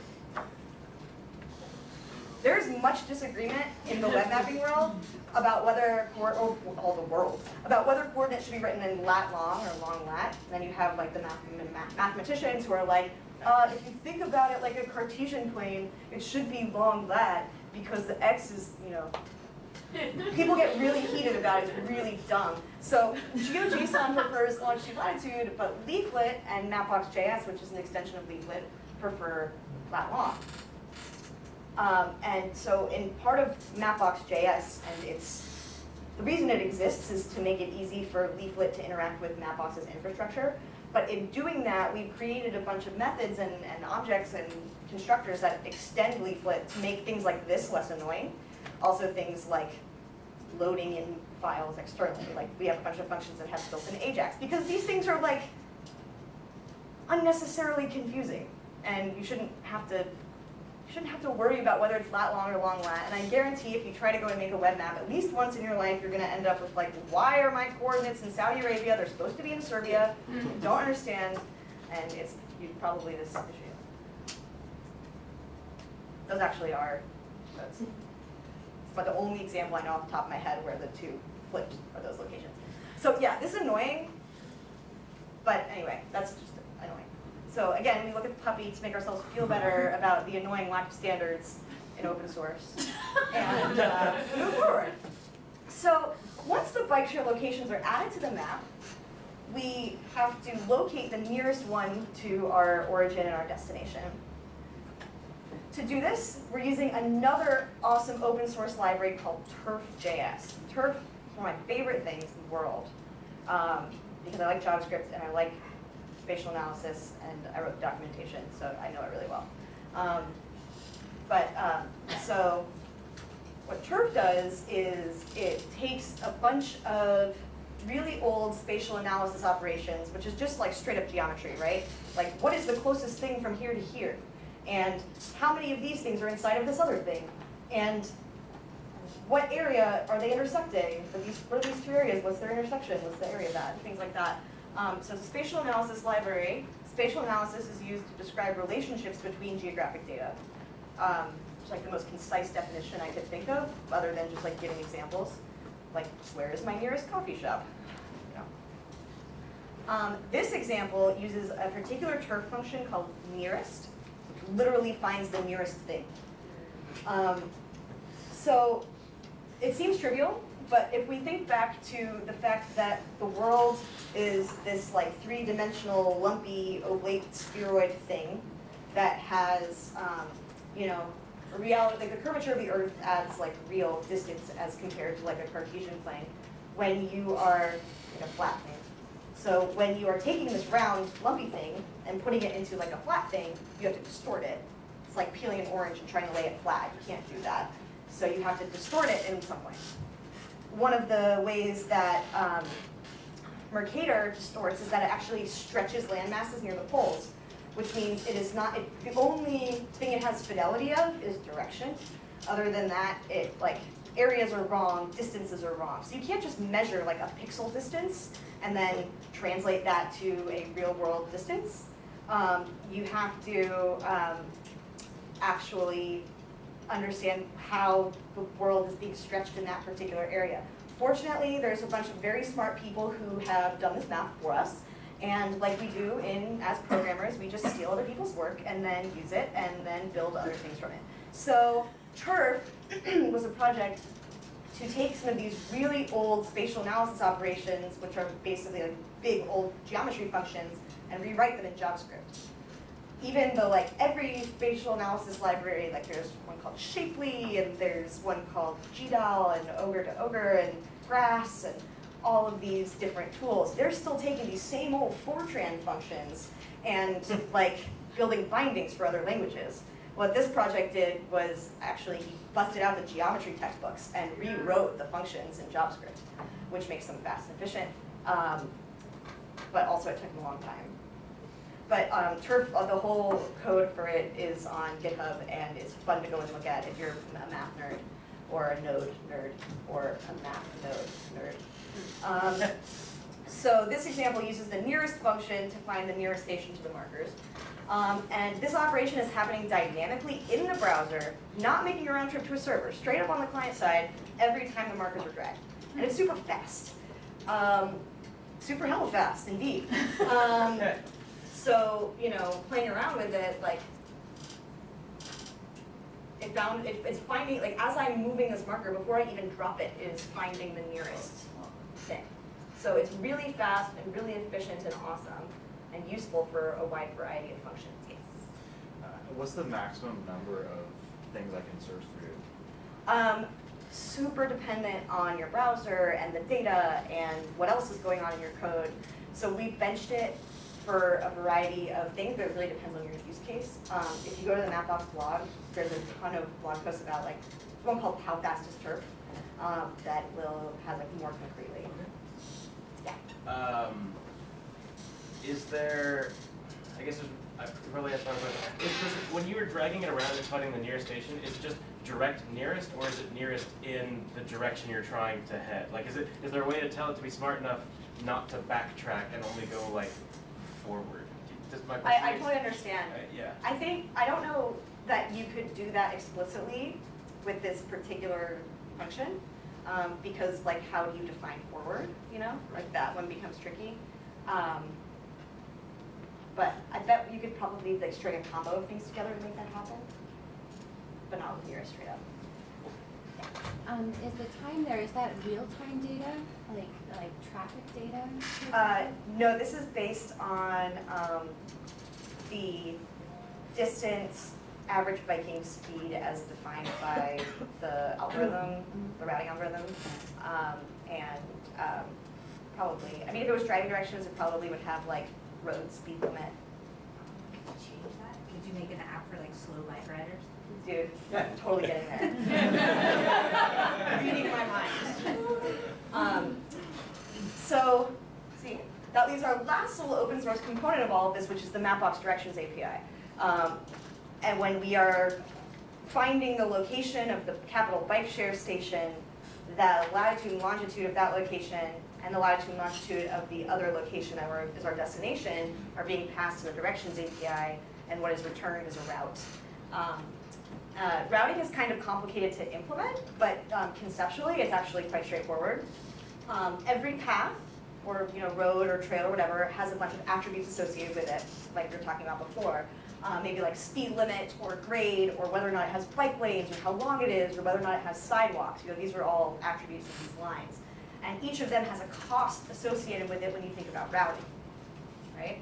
There's much disagreement in the web mapping world about whether, or or all the world, about whether coordinates should be written in lat long or long lat. And then you have like the math, math- mathematicians who are like, uh, if you think about it like a Cartesian plane, it should be long lat because the x is, you know, people get really heated about it, it's really dumb. So GeoJSON prefers longitude latitude, but Leaflet and Mapbox.js, which is an extension of Leaflet, prefer lat long. Um, and so in part of Mapbox.js, and it's, the reason it exists is to make it easy for Leaflet to interact with Mapbox's infrastructure. But in doing that, we've created a bunch of methods and, and objects and constructors that extend Leaflet to make things like this less annoying. Also things like loading in files externally. Like we have a bunch of functions that have built-in Ajax. Because these things are like unnecessarily confusing. And you shouldn't have to you shouldn't have to worry about whether it's lat long or long lat. And I guarantee if you try to go and make a web map, at least once in your life, you're going to end up with like, why are my coordinates in Saudi Arabia? They're supposed to be in Serbia. Mm-hmm. Don't understand. And it's you, probably this issue. Those actually are, that's, but the only example I know off the top of my head where the two flipped are those locations. So yeah, this is annoying. But anyway, that's just annoying. So again, we look at the puppy to make ourselves feel better about the annoying lack of standards in open source and uh, move forward. So once the bike share locations are added to the map, we have to locate the nearest one to our origin and our destination. To do this, we're using another awesome open source library called Turf.js. Turf is one of my favorite things in the world um, because I like JavaScript and I like spatial analysis and I wrote documentation, so I know it really well. Um, but um, so what Turf does is it takes a bunch of really old spatial analysis operations, which is just like straight up geometry, right? Like what is the closest thing from here to here? And how many of these things are inside of this other thing? And what area are they intersecting? Are these, what are these two areas? What's their intersection? What's the area of that? Things like that. Um, so spatial analysis library. Spatial analysis is used to describe relationships between geographic data. Um, it's like the most concise definition I could think of, other than just like giving examples. Like, where is my nearest coffee shop? You know. Um, this example uses a particular turf function called nearest, literally finds the nearest thing. Um, so it seems trivial, but if we think back to the fact that the world is this like three-dimensional, lumpy, oblate spheroid thing that has, um, you know, reality, like the curvature of the Earth adds like real distance as compared to like a Cartesian plane when you are in a flat thing. So when you are taking this round, lumpy thing and putting it into like a flat thing, you have to distort it. It's like peeling an orange and trying to lay it flat. You can't do that. So you have to distort it in some way. One of the ways that um, Mercator distorts is that it actually stretches land masses near the poles, which means it is not, it, the only thing it has fidelity of is direction. Other than that, it like areas are wrong, distances are wrong. So you can't just measure like a pixel distance and then translate that to a real world distance. Um, you have to um, actually understand how the world is being stretched in that particular area. Fortunately, there's a bunch of very smart people who have done this math for us, And like we do in, as programmers, we just steal other people's work and then use it and then build other things from it. So TURF was a project to take some of these really old spatial analysis operations, which are basically like big old geometry functions, and rewrite them in JavaScript. Even though like every spatial analysis library, like there's one called Shapely, and there's one called GDAL, and ogr2ogr, and Grass, and all of these different tools, they're still taking these same old Fortran functions and like building bindings for other languages. What this project did was actually he busted out the geometry textbooks and rewrote the functions in JavaScript, which makes them fast and efficient. Um, but also it took him a long time. But um, Turf, uh, the whole code for it is on GitHub and it's fun to go and look at if you're a math nerd or a node nerd or a math node nerd. Um, so this example uses the nearest function to find the nearest station to the markers. Um, and this operation is happening dynamically in the browser, not making a round trip to a server, straight up on the client side every time the markers are dragged. And it's super fast. Um, super hell fast, indeed. Um, so, you know, playing around with it, like, it found, it, it's finding, like, as I'm moving this marker, before I even drop it, it is finding the nearest thing. So it's really fast and really efficient and awesome and useful for a wide variety of functions, yes. Uh, What's the maximum number of things I can search through? Um, super dependent on your browser and the data and what else is going on in your code. So we benched it for a variety of things, but it really depends on your use case. Um, if you go to the Mapbox blog, there's a ton of blog posts about like, one called How Fast is Turf, um, that will have like more concretely. Yeah. Um, there, I guess there's, I probably have to talk about, is, does when you were dragging it around and finding the nearest station, is it just direct nearest, or is it nearest in the direction you're trying to head? Like, is it, is there a way to tell it to be smart enough not to backtrack and only go like forward? Does my question I, I totally understand. Uh, Yeah. I think, I don't know that you could do that explicitly with this particular function, um, because like, how do you define forward, you know? Like, that one becomes tricky. Um, But I bet you could probably like string a combo of things together to make that happen, but not with nearest straight up. Um, is the time there, is that real-time data, like, like traffic data? Uh, no, this is based on, um, the distance, average biking speed as defined by the algorithm, the routing algorithm. Um, and, um, probably, I mean, if it was driving directions, it probably would have like road speed limit. Could you change that? Could you make an app for like slow bike riders? Dude, I'm totally getting there. Reading my mind. Um, so, see, that leaves our last little open source component of all of this, which is the Mapbox Directions API. Um, and when we are finding the location of the Capital Bikeshare station, the latitude and longitude of that location and the latitude and longitude of the other location that is our destination are being passed to the Directions API, and what is returned is a route. Um, uh, routing is kind of complicated to implement, but um, conceptually, it's actually quite straightforward. Um, every path, or you know, road or trail or whatever, has a bunch of attributes associated with it, like we were talking about before. Uh, maybe like speed limit or grade, or whether or not it has bike lanes, or how long it is, or whether or not it has sidewalks. You know, these are all attributes of these lines. And each of them has a cost associated with it when you think about routing, right?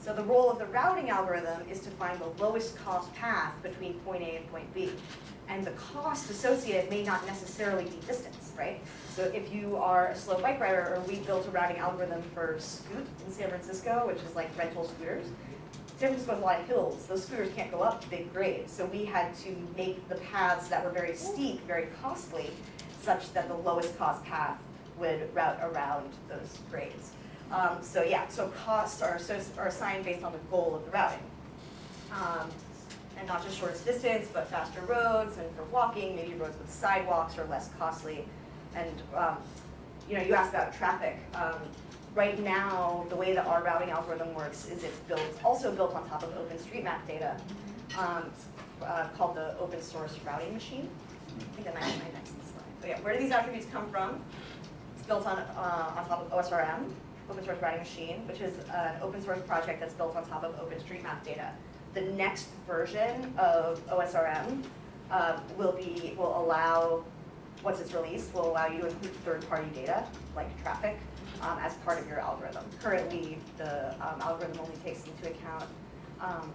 So the role of the routing algorithm is to find the lowest cost path between point A and point B. And the cost associated may not necessarily be distance, right? So if you are a slow bike rider, or we built a routing algorithm for Scoot in San Francisco, which is like rental scooters. San Francisco has a lot of hills, those scooters can't go up big grades, so we had to make the paths that were very steep, very costly, such that the lowest cost path would route around those grades. Um, so yeah, so costs are, are assigned based on the goal of the routing. Um, and not just shortest distance, but faster roads, and for walking, maybe roads with sidewalks are less costly. And, um, you know, you asked about traffic. Um, right now, the way that our routing algorithm works is it's built, also built on top of OpenStreetMap data, um, uh, called the open source routing machine. I think might my next slide. But yeah, where do these attributes come from? It's built on, uh, on top of OSRM. Open Source Routing Machine, which is an open source project that's built on top of OpenStreetMap data. The next version of OSRM uh, will be, will allow, once it's released, will allow you to include third-party data, like traffic, um, as part of your algorithm. Currently, the um, algorithm only takes into account um,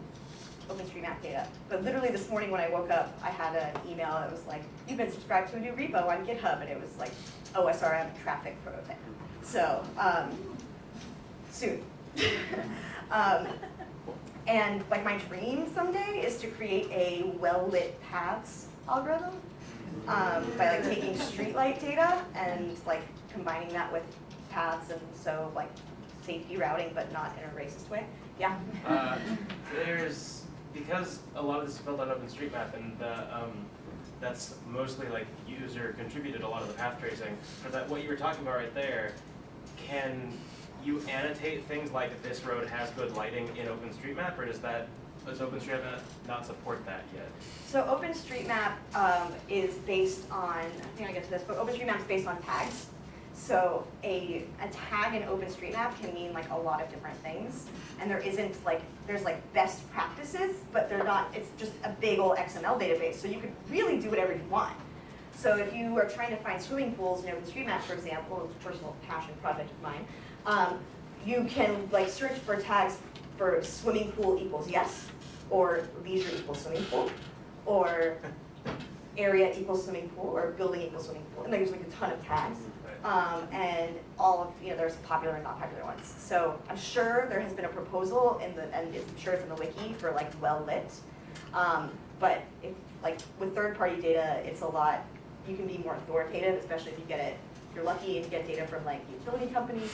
OpenStreetMap data. But literally this morning when I woke up, I had an email that was like, you've been subscribed to a new repo on GitHub, and it was like OSRM traffic prototype. So, um, soon. um, and like my dream someday is to create a well-lit paths algorithm um, by like taking streetlight data and like combining that with paths and so like safety routing, but not in a racist way. Yeah. Uh, there's, because a lot of this is built on OpenStreetMap and the, um, that's mostly like user contributed a lot of the path tracing. For that, what you were talking about right there, can you annotate things like this road has good lighting in OpenStreetMap or does that, does OpenStreetMap not- support that yet? So OpenStreetMap um, is based on, I think I get to this, but OpenStreetMap is based on tags. So a, a tag in OpenStreetMap can mean like a lot of different things. And there isn't like, there's like best practices, but they're not, it's just a big old XML database. So you could really do whatever you want. So if you are trying to find swimming pools in OpenStreetMap, for example, a personal passion project of mine, um, you can like search for tags for swimming pool equals yes, or leisure equals swimming pool, or area equals swimming pool, or building equals swimming pool, and there's like a ton of tags. Um, and all of, you know, there's popular and not popular ones. So I'm sure there has been a proposal in the, and I'm sure it's in the wiki for like well lit. Um, but if, like with third party data, it's a lot, you can be more authoritative, especially if you get it, if you're lucky and you get data from like utility companies,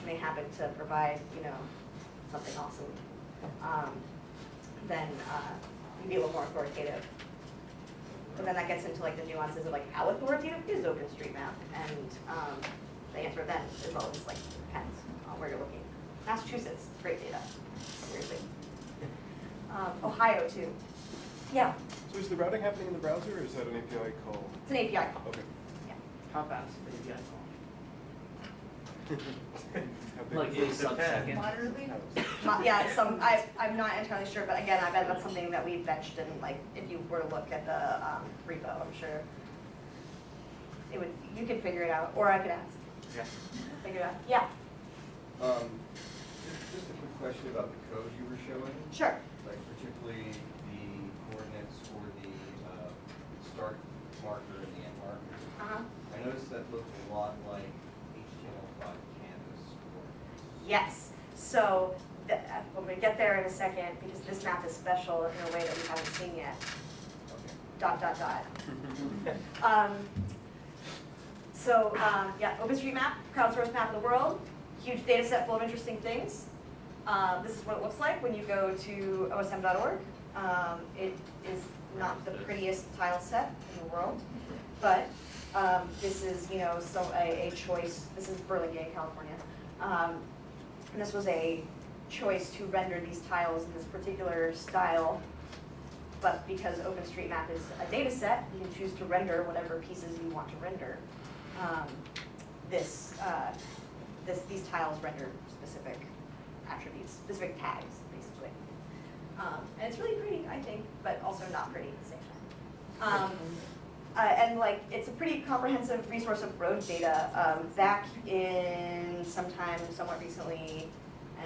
and they happen to provide, you know, something awesome. Um, then, uh, you can be a little more authoritative. But then that gets into like the nuances of like how authoritative is OpenStreetMap? And um, the answer then is always like depends on where you're looking. Massachusetts, great data, seriously. Um, Ohio too. Yeah, So is the routing happening in the browser or is that an API call? it's an API call. Okay. How fast? Maybe I How big Like is a sub-second. Moderately? Mo- Yeah, it's some, I, I'm not entirely sure, but again, I bet that's something that we've fetched and like, if you were to look at the um, repo, I'm sure it would, you could figure it out, or I could ask, Yeah. figure it out. Yeah, Um, just, just a quick question about the code you were showing, sure. like particularly the coordinates for the, uh, start marker and the end marker. Uh-huh. I noticed that looked a lot like HTML5 canvas coordinates. Yes, so, the- uh, when we get there in a second, because this map is special in a way that we haven't seen yet, dot, dot, dot. Um, so, um, yeah, OpenStreetMap, crowdsourced map of the world, huge data set full of interesting things. Um, this is what it looks like when you go to osm.org. Um, it is not the prettiest tile set in the world, but, um, this is, you know, so a, a choice, this is Burlingame, California. Um, and this was a choice to render these tiles in this particular style but because OpenStreetMap is a data set, you can choose to render whatever pieces you want to render. Um, This, uh, this, these tiles render specific attributes, specific tags, basically. Um, And it's really pretty, I think, but also not pretty at the same time. Um, uh, And like, it's a pretty comprehensive resource of road data. Um, Zach in sometime somewhat recently,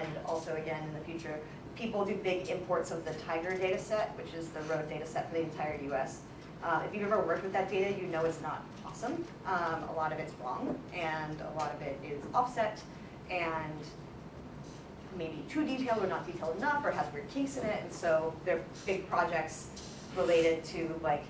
and also again in the future, people do big imports of the Tiger data set, which is the road data set for the entire US. Uh, if you've ever worked with that data, you know it's not awesome. Um, a lot of it's wrong, and a lot of it is offset, and maybe too detailed or not detailed enough, or has weird kinks in it, and so they're big projects related to like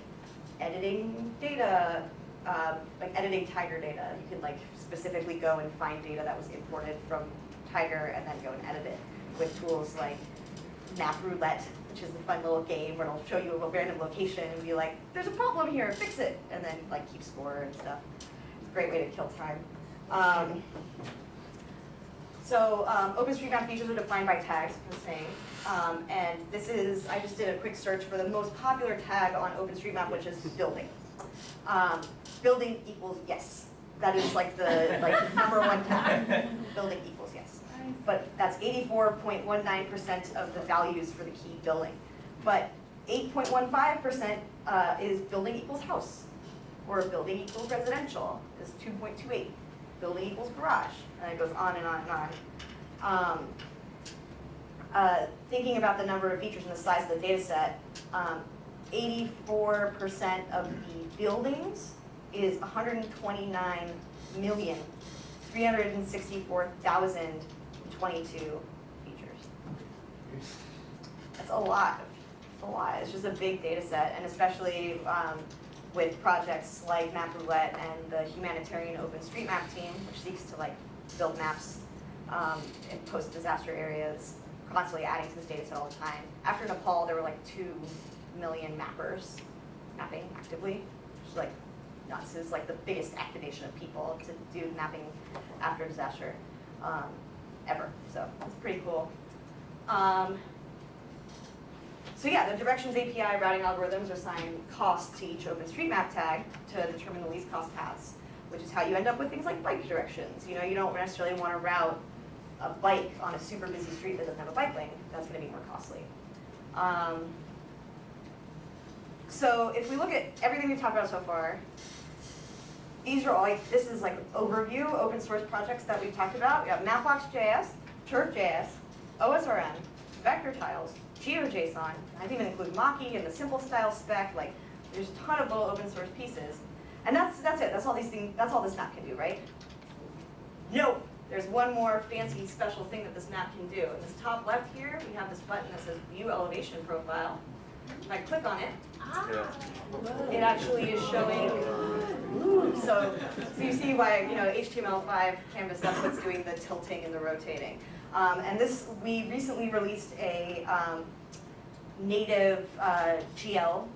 editing data, um, like editing Tiger data. You can like specifically go and find data that was imported from Tiger and then go and edit it with tools like MapRoulette, which is a fun little game where it'll show you a random location and be like, there's a problem here, fix it, and then like keep score and stuff. It's a great way to kill time. Um, so um, OpenStreetMap features are defined by tags, I was saying. Um, and this is, I just did a quick search for the most popular tag on OpenStreetMap, which is building. Um, building equals yes. That is like the like number one tag. Building equals, yes. But that's eighty-four point one nine percent of the values for the key building. But eight point one five percent uh, is building equals house, or building equals residential is two point two eight. Building equals garage, and it goes on and on and on. Um, uh, thinking about the number of features and the size of the data set, um, eighty-four percent of the buildings is hundred and twenty-nine million, three hundred and sixty-four thousand, twenty-two features. That's a lot, it's a lot, it's just a big data set, and especially, um, with projects like MapRoulette and the humanitarian OpenStreetMap team, which seeks to like build maps, um, in post-disaster areas, constantly adding to this data set all the time. After Nepal, there were like two million mappers mapping actively, which is like nuts, it's like the biggest activation of people to do mapping after disaster, um, ever, so it's pretty cool. Um, so yeah, the directions API routing algorithms assign costs to each OpenStreetMap tag to determine the least cost paths, which is how you end up with things like bike directions. You know, you don't necessarily want to route a bike on a super busy street that doesn't have a bike lane. That's going to be more costly. Um, so if we look at everything we've talked about so far, these are all, like, this is like overview, open source projects that we've talked about. We got Mapbox.js, Turf.js, OSRM, vector tiles, GeoJSON, I didn't even include Maki and the simple style spec, like, there's a ton of little open source pieces. And that's, that's it, that's all these things, that's all this map can do, right? No, there's one more fancy special thing that this map can do. In this top left here, we have this button that says View Elevation Profile. If I click on it, ah. it actually is showing, so, so you see why, you know, HTML5 canvas, that's what's doing the tilting and the rotating. Um, and this, we recently released a um, native uh, GL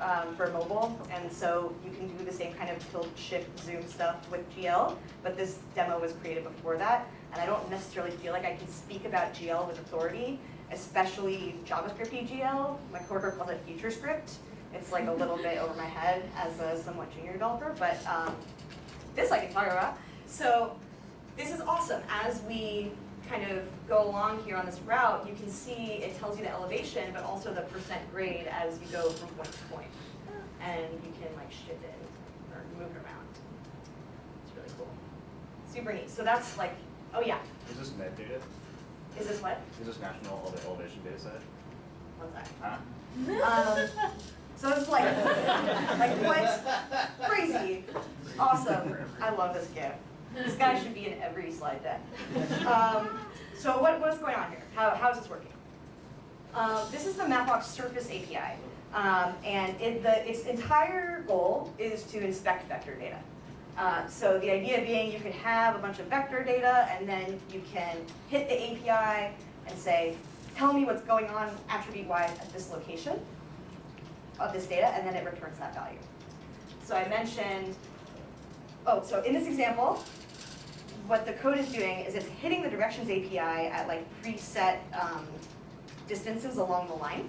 um, for mobile, and so you can do the same kind of tilt, shift, zoom stuff with GL, but this demo was created before that, and I don't necessarily feel like I can speak about GL with authority, especially JavaScript GL. My coworker calls it future script. It's like a little bit over my head as a somewhat junior developer, but um, this I can talk about. So this is awesome. As we kind of go along here on this route, you can see it tells you the elevation, but also the percent grade as you go from point to point. And you can like shift it or move it around. It's really cool. Super neat. So that's like, oh yeah, Is this NED data? is this what? Is this national ele- elevation data set? What's that? Huh? Um, so it's like, like what? Crazy, awesome. I love this GIF. This guy should be in every slide deck. Um, so what, what's going on here? How, how is this working? Um, this is the Mapbox Surface API. Um, and it, the, its entire goal is to inspect vector data. Uh, so the idea being you can have a bunch of vector data and then you can hit the API and say, tell me what's going on attribute-wise at this location of this data, and then it returns that value. So I mentioned, oh, so in this example, what the code is doing is it's hitting the directions API at like preset um, distances along the line.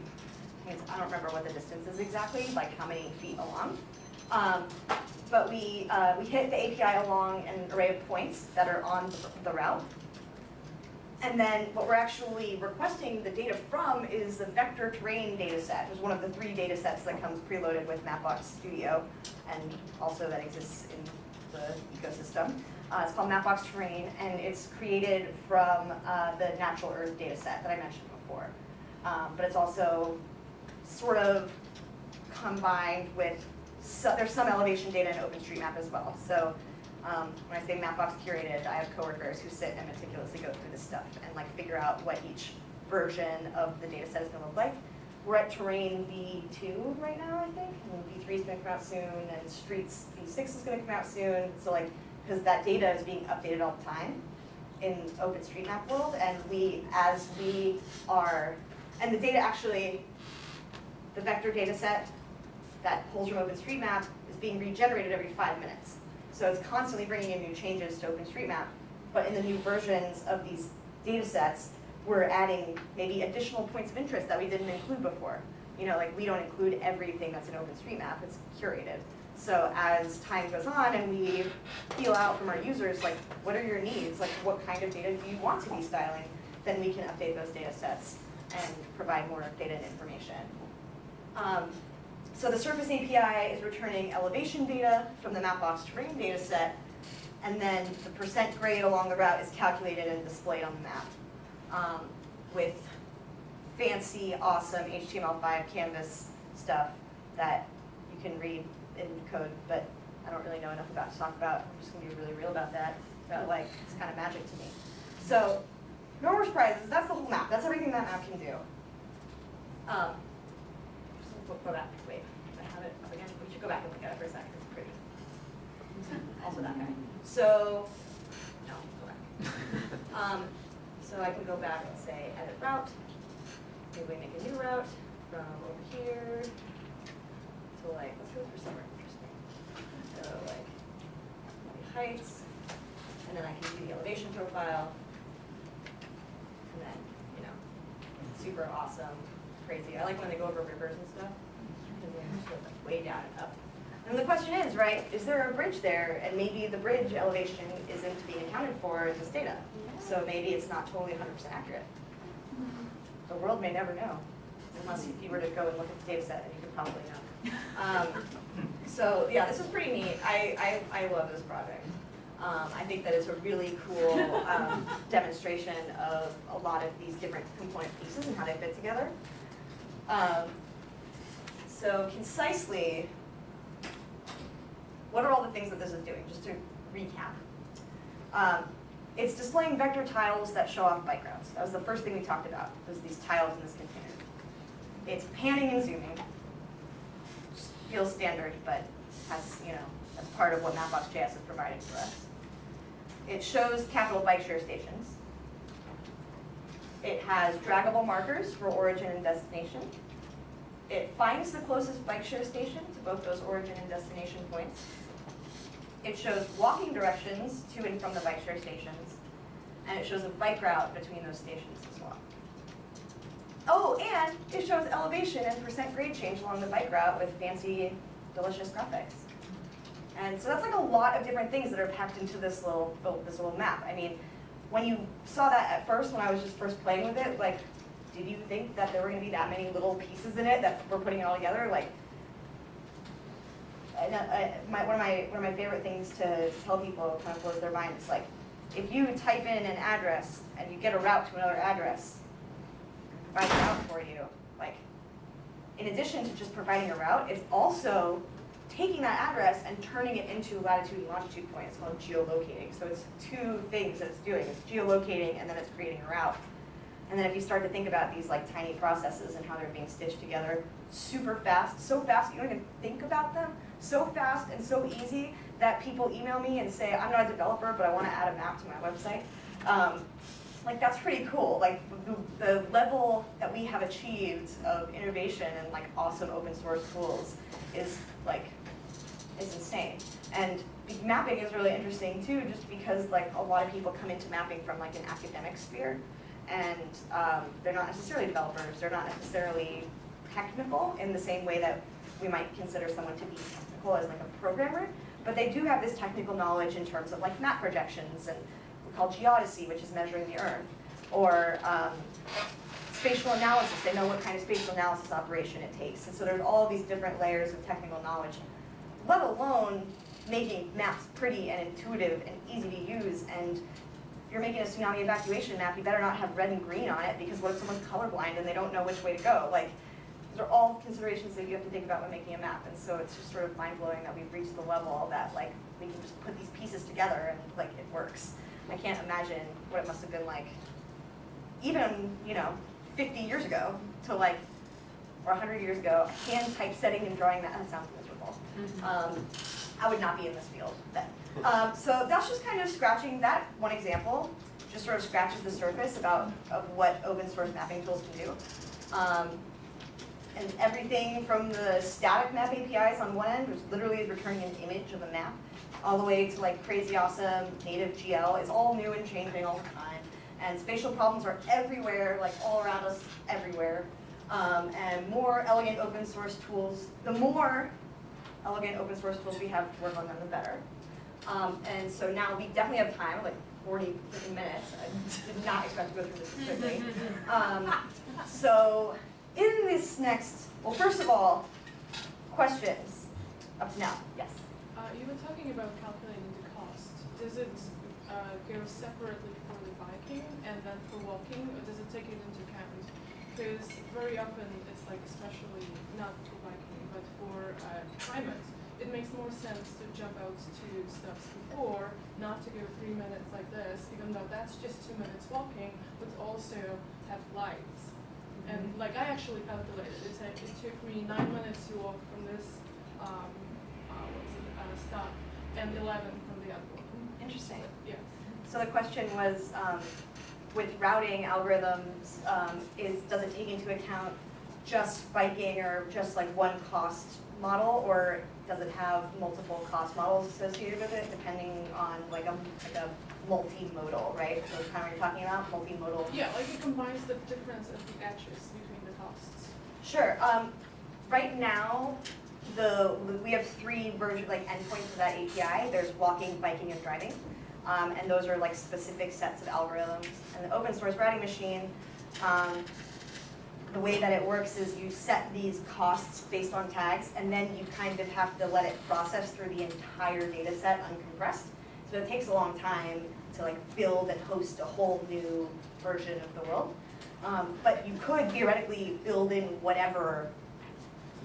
I, don't remember what the distance is exactly, like how many feet along. Um, but we, uh, we hit the API along an array of points that are on the, the route. And then what we're actually requesting the data from is the vector terrain data set, which is one of the three data sets that comes preloaded with Mapbox Studio and also that exists in the ecosystem. Uh, it's called Mapbox Terrain and it's created from uh, the natural earth data set that I mentioned before. Um, but it's also sort of combined with, so, there's some elevation data in OpenStreetMap as well. So um, when I say Mapbox curated, I have coworkers who sit and meticulously go through this stuff and like figure out what each version of the data set is gonna look like. We're at terrain V2 right now, I think, and V3 is gonna come out soon, and streets V6 is gonna come out soon. So like, because that data is being updated all the time in OpenStreetMap world, and we, as we are, and the data actually, the vector data set that pulls from OpenStreetMap is being regenerated every five minutes. So it's constantly bringing in new changes to OpenStreetMap, but in the new versions of these data sets, we're adding maybe additional points of interest that we didn't include before. You know, like we don't include everything that's in OpenStreetMap, it's curated. So as time goes on and we feel out from our users, like, what are your needs? Like, what kind of data do you want to be styling? Then we can update those data sets and provide more data and information. Um, so the Surface API is returning elevation data from the Mapbox terrain data set, and then the percent grade along the route is calculated and displayed on the map um, with fancy, awesome HTML5 canvas stuff that you can read in code, but I don't really know enough about to talk about. I'm just gonna be really real about that. But like, it's kind of magic to me. So, no more surprises. That's the whole map. That's everything that map can do. Um, just go- go back. Wait, I have it up again. We should go back and look at it for a second. It's pretty. Also that guy. So, no, go back. Um, so I can go back and say edit route. Maybe we make a new route from over here to like, let's go for somewhere interesting. So like, heights, and then I can do the elevation profile. And then, you know, super awesome, crazy. I like when they go over rivers and stuff, because they're just like way down and up. And the question is, right, is there a bridge there? And maybe the bridge elevation isn't being accounted for in this data. So maybe it's not totally hundred percent accurate. The world may never know, unless if you were to go and look at the data set, and you could probably know. Um, so, yeah, this is pretty neat. I, I, I love this project. Um, I think that it's a really cool um, demonstration of a lot of these different component pieces and how they fit together. Um, so concisely, what are all the things that this is doing, just to recap? Um, it's displaying vector tiles that show off bike routes. That was the first thing we talked about, was these tiles in this container. It's panning and zooming. Feels standard, but has, you know, that's part of what Mapbox.js is providing for us. It shows Capital Bikeshare stations. It has draggable markers for origin and destination. It finds the closest bike share station to both those origin and destination points. It shows walking directions to and from the bike share stations, and it shows a bike route between those stations as well. Oh, and it shows elevation and percent grade change along the bike route with fancy, delicious graphics. And so that's like a lot of different things that are packed into this little, oh, this little map. I mean, when you saw that at first, when I was just first playing with it, like, did you think that there were gonna be that many little pieces in it that we're putting it all together? Like, my, one of my one of my favorite things to tell people kind of blows their mind. is like if you type in an address and you get a route to another address, provide a route for you. Like, in addition to just providing a route, it's also taking that address and turning it into latitude and longitude point. It's called geolocating. So it's two things that it's doing. It's geolocating and then it's creating a route. And then if you start to think about these like tiny processes and how they're being stitched together super fast, so fast you don't even think about them, so fast and so easy that people email me and say, I'm not a developer, but I want to add a map to my website. Um, like that's pretty cool. Like the, the level that we have achieved of innovation and like awesome open source tools is like, is insane. And mapping is really interesting too, just because like a lot of people come into mapping from like an academic sphere and um, they're not necessarily developers, they're not necessarily technical in the same way that we might consider someone to be technical as like a programmer, but they do have this technical knowledge in terms of like map projections and we call geodesy, which is measuring the earth, or um, spatial analysis, they know what kind of spatial analysis operation it takes. And so there's all these different layers of technical knowledge, let alone making maps pretty and intuitive and easy to use and if you're making a tsunami evacuation map, you better not have red and green on it because what if someone's colorblind and they don't know which way to go? Like, those are all considerations that you have to think about when making a map. And so it's just sort of mind blowing that we've reached the level that like we can just put these pieces together and like it works. I can't imagine what it must have been like even, you know, 50 years ago to like, or 100 years ago, hand typesetting and drawing that, that sounds miserable. Um, I would not be in this field then. Um, so that's just kind of scratching that one example, just sort of scratches the surface about of what open source mapping tools can do. Um, and everything from the static map APIs on one end, which literally is returning an image of a map, all the way to like crazy awesome native GL is all new and changing all the time. And spatial problems are everywhere, like all around us, everywhere. Um, and more elegant open source tools, the more elegant open source tools we have to work on them, the better. Um, and so now we definitely have time, like 40, 50 minutes. I did not expect to go through this this quickly. Um, so in this next, well, first of all, questions up to now, yes. Uh, you were talking about calculating the cost. Does it uh, go separately for the biking and then for walking, or does it take it into account? Because very often it's like, especially not for biking, but for uh, climate, it makes more sense to jump out two steps before, not to go three minutes like this, even though that's just two minutes walking, but also have lights. And like I actually calculated, it, it took me nine minutes to walk from this um, uh, stop, and 11 from the other one. Interesting. Yeah. So the question was, um, with routing algorithms, um, is, does it take into account just biking or just like one cost model? Or does it have multiple cost models associated with it, depending on like a, like a multimodal, right? So kind of what you're talking about, multimodal. Yeah, like it combines the difference of the edges between the costs. Sure. Um, right now, the we have three version like endpoints of that API. There's walking, biking, and driving, um, and those are like specific sets of algorithms. And the open source routing machine, um, the way that it works is you set these costs based on tags, and then you kind of have to let it process through the entire data set uncompressed. So it takes a long time to like build and host a whole new version of the world. Um, but you could theoretically build in whatever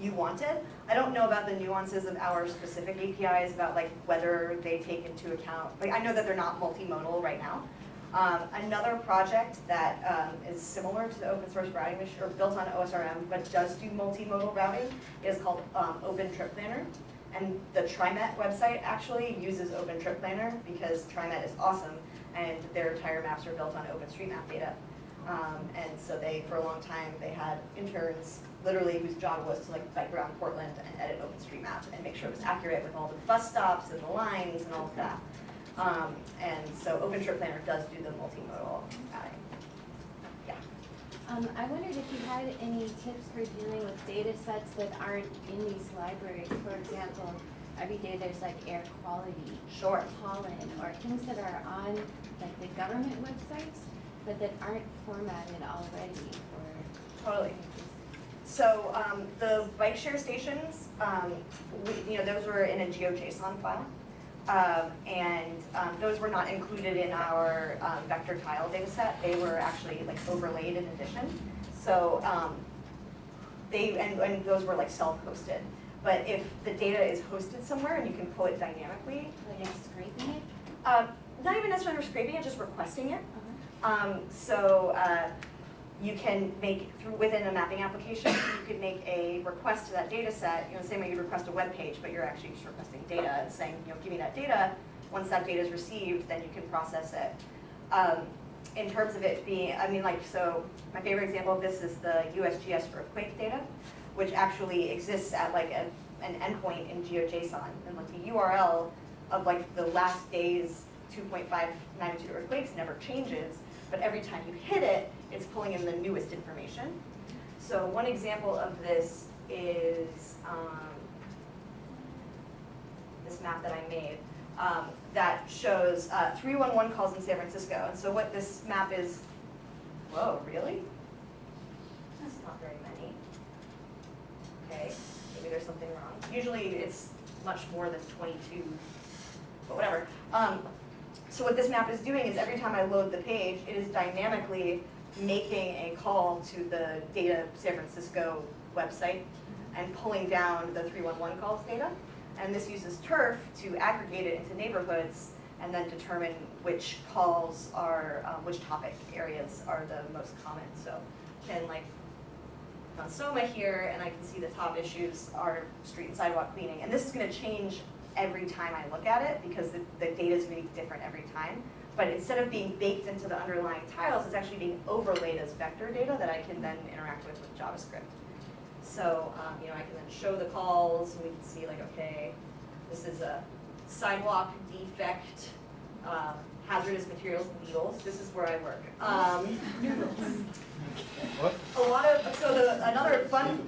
you wanted. I don't know about the nuances of our specific APIs about like whether they take into account, like I know that they're not multimodal right now. Um, another project that um, is similar to the open source routing machine, or built on OSRM, but does do multimodal routing, is called um, Open Trip Planner. And the TriMet website actually uses Open Trip Planner because TriMet is awesome, and their tire maps are built on OpenStreetMap data. Um, and so they, for a long time, they had interns literally whose job was to like bike around Portland and edit OpenStreetMap and make sure it was accurate with all the bus stops and the lines and all of that. Um, and so OpenTrip Planner does do the multimodal routing. Yeah. Um, I wondered if you had any tips for dealing with data sets that aren't in these libraries. For example, every day there's like air quality, Sure. pollen, or things that are on like the government websites, but that aren't formatted already for. Totally. So um, the bike share stations, um, we, you know, those were in a GeoJSON file. Um, and um, those were not included in our um, vector tile data set. They were actually like overlaid in addition. So um, they, and, and those were like self-hosted. But if the data is hosted somewhere and you can pull it dynamically, Like scraping it? uh, not even necessarily scraping it, just requesting it. Uh-huh. Um, so uh, you can make, through, within a mapping application, you could make a request to that data set, you know, the same way you'd request a web page, but you're actually just requesting data and saying, you know, give me that data. Once that data is received, then you can process it. Um, in terms of it being, I mean, like, so my favorite example of this is the USGS earthquake data, which actually exists at like a, an endpoint in GeoJSON, and like the URL of like the last day's 2.5 magnitude earthquakes never changes, but every time you hit it, it's pulling in the newest information. So one example of this is um, this map that I made um, that shows uh, 311 calls in San Francisco. And so what this map is, whoa, really? That's not very many. Okay, maybe there's something wrong. Usually it's much more than 22, but whatever. Um, so what this map is doing is every time I load the page, it is dynamically making a call to the Data San Francisco website and pulling down the 311 calls data. And this uses Turf to aggregate it into neighborhoods and then determine which calls are, uh, which topic areas are the most common. So can like on Soma here, and I can see the top issues are street and sidewalk cleaning. And this is gonna change every time I look at it because the, the data is gonna be different every time. But instead of being baked into the underlying tiles, it's actually being overlaid as vector data that I can then interact with with JavaScript. So, um, you know, I can then show the calls, and we can see like, okay, this is a sidewalk defect, uh, hazardous materials, needles, this is where I work. Um, What? a lot of, so the, another fun,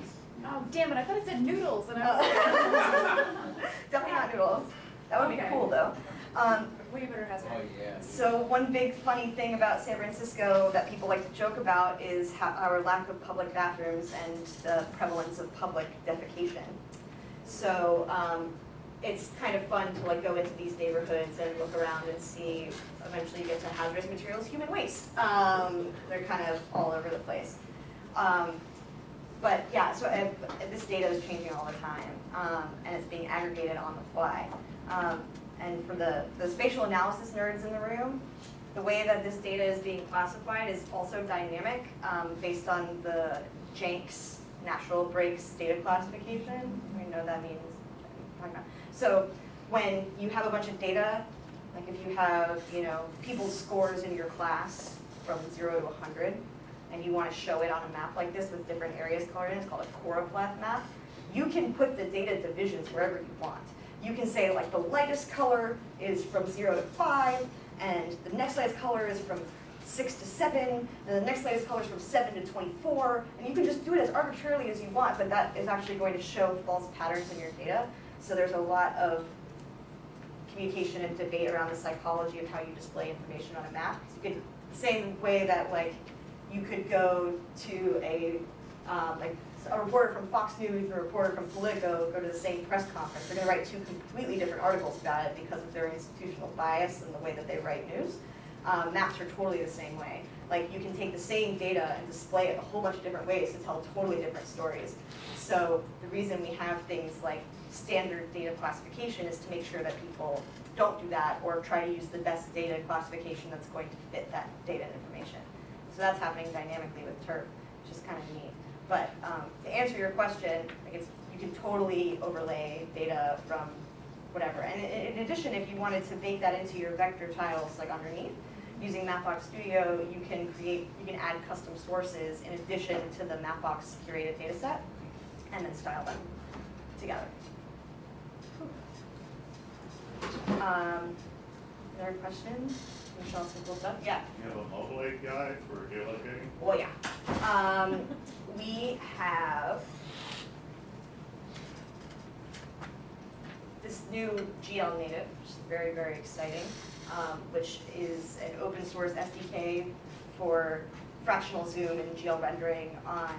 Oh, damn it, I thought it said noodles and I was like. Definitely not noodles. That would be Okay. cool though. Um, Way better hazard. Oh, yeah. so one big funny thing about San Francisco that people like to joke about is our lack of public bathrooms and the prevalence of public defecation. So um, it's kind of fun to like go into these neighborhoods and look around and see. Eventually, you get to hazardous materials, human waste. Um, they're kind of all over the place. Um, but yeah, so uh, this data is changing all the time, um, and it's being aggregated on the fly. And for the, the spatial analysis nerds in the room, the way that this data is being classified is also dynamic um, based on the Jenks natural breaks data classification. We know that means. So when you have a bunch of data, like if you have, you know, people's scores in your class from zero to 100, and you want to show it on a map like this with different areas colored in, it's called a choropleth map, you can put the data divisions wherever you want. You can say like the lightest color is from zero to five, and the next lightest color is from six to seven, and the next lightest color is from seven to 24, and you can just do it as arbitrarily as you want, but that is actually going to show false patterns in your data. So there's a lot of communication and debate around the psychology of how you display information on a map. So you could, the same way that like you could go to a, um, like a reporter from Fox News a reporter from Politico go to the same press conference. They're gonna write two completely different articles about it because of their institutional bias and the way that they write news. Um, maps are totally the same way. Like you can take the same data and display it a whole bunch of different ways to tell totally different stories. So the reason we have things like standard data classification is to make sure that people don't do that or try to use the best data classification that's going to fit that data and information. So that's happening dynamically with Turf, which is kind of neat. But um, to answer your question, like it's, you can totally overlay data from whatever. And in, in addition, if you wanted to bake that into your vector tiles like underneath, using Mapbox Studio, you can create, you can add custom sources in addition to the Mapbox curated data set, and then style them together. Um, other questions? Michelle, simple stuff? Yeah. You have a mobile API for geolocating? Well, yeah. Um, we have this new GL native, which is very, very exciting, um, which is an open source SDK for fractional zoom and GL rendering on,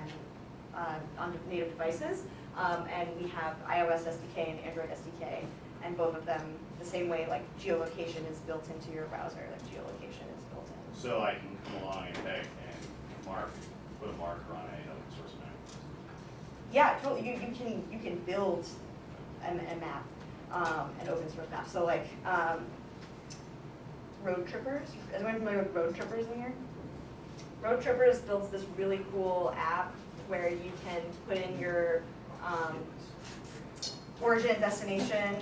uh, on native devices. Um, and we have iOS SDK and Android SDK, and both of them the same way like geolocation is built into your browser, like geolocation is built in. So I can come along and take and mark, put a marker on map. Yeah, totally. You, you can you can build a, a map, um, an open source map. So like um, Roadtrippers. Is anyone familiar with Roadtrippers in here? Roadtrippers builds this really cool app where you can put in your um, origin destination,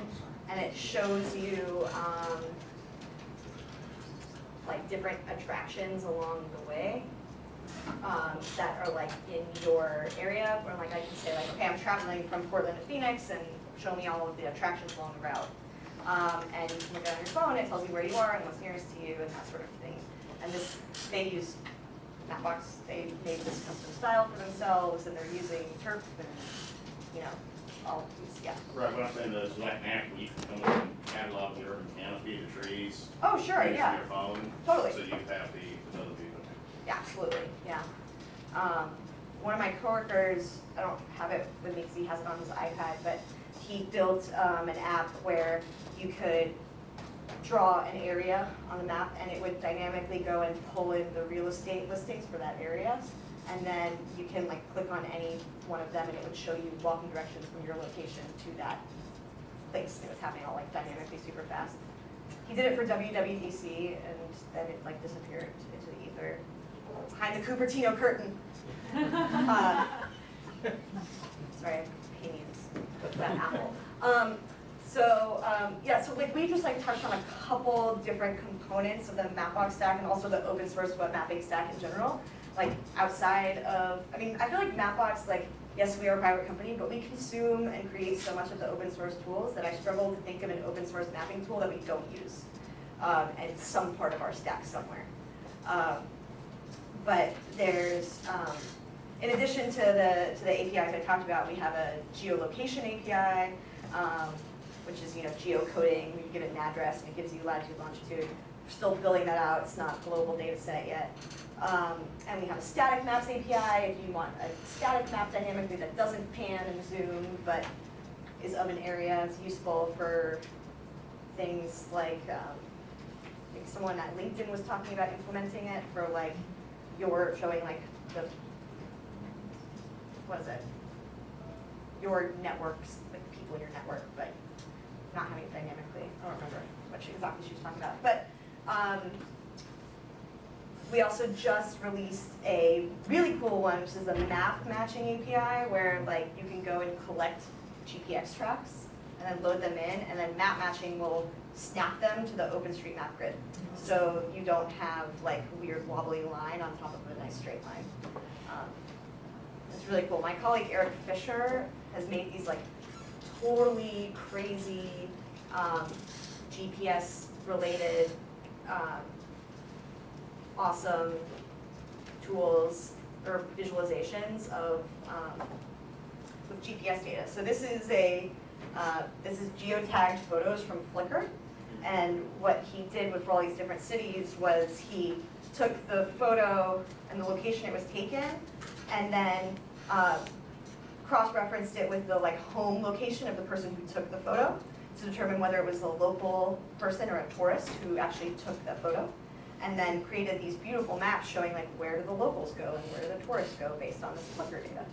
and it shows you um, like different attractions along the way um, that are like in your area, where like I can say like, okay, I'm traveling from Portland to Phoenix and show me all of the attractions along the route. Um, and you can look at it on your phone, it tells you where you are and what's nearest to you and that sort of thing. And this, they use Mapbox, they made this custom style for themselves and they're using Turf and, you know, all of these, yeah. Right, what I'm saying is like where you can come in and catalog the urban canopy, the trees. Oh, sure, yeah. on your phone. Totally. So you have the ability to. Yeah, absolutely, yeah. Um, one of my coworkers, I don't have it with me because he has it on his iPad, but he built um, an app where you could draw an area on the map and it would dynamically go and pull in the real estate listings for that area. And then you can like click on any one of them and it would show you walking directions from your location to that place. It was happening all like dynamically super fast. He did it for WWDC and then it like disappeared into the ether behind the Cupertino curtain. Uh, Sorry, opinions that apple. Um, so, um, yeah, so like we just like touched on a couple different components of the Mapbox stack and also the open source web mapping stack in general. Like outside of, I mean, I feel like Mapbox, like, yes, we are a private company, but we consume and create so much of the open source tools that I struggle to think of an open source mapping tool that we don't use. Um, and some part of our stack somewhere. Um, but there's, um, in addition to the, to the APIs I talked about, we have a geolocation API. Um, which is, you know, geocoding, you give it an address and it gives you latitude, longitude. We're still building that out, it's not global data set yet. Um, and we have a static maps API, if you want a static map dynamically that doesn't pan and zoom, but is of an area, it's useful for things like, um, I think someone at LinkedIn was talking about implementing it for like, your, showing like the, what is it? Your networks, like people in your network, but not having it dynamically, I don't remember what she, exactly she was talking about, but, um, we also just released a really cool one, which is a map matching API, where like you can go and collect GPX tracks and then load them in, and then map matching will snap them to the OpenStreetMap grid. So you don't have like weird wobbly line on top of a nice straight line. Um, It's really cool. My colleague Eric Fischer has made these like totally crazy um, GPS related um, awesome tools or visualizations of um, with GPS data. So this is a uh, this is geotagged photos from Flickr, and what he did with all these different cities was he took the photo and the location it was taken, and then uh, cross-referenced it with the like home location of the person who took the photo to determine whether it was a local person or a tourist who actually took the photo and then created these beautiful maps showing like where do the locals go and where do the tourists go based on this Flickr data.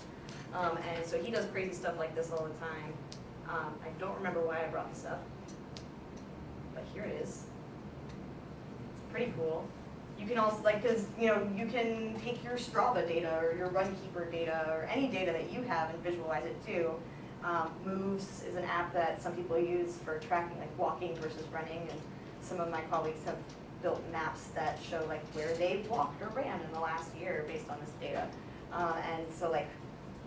Um, and so he does crazy stuff like this all the time. Um, I don't remember why I brought this up, but here it is. It's pretty cool. You can also like, cause you know, you can take your Strava data or your Runkeeper data or any data that you have and visualize it too. Um, Moves is an app that some people use for tracking like walking versus running, and some of my colleagues have built maps that show like where they've walked or ran in the last year based on this data. Uh, and so like,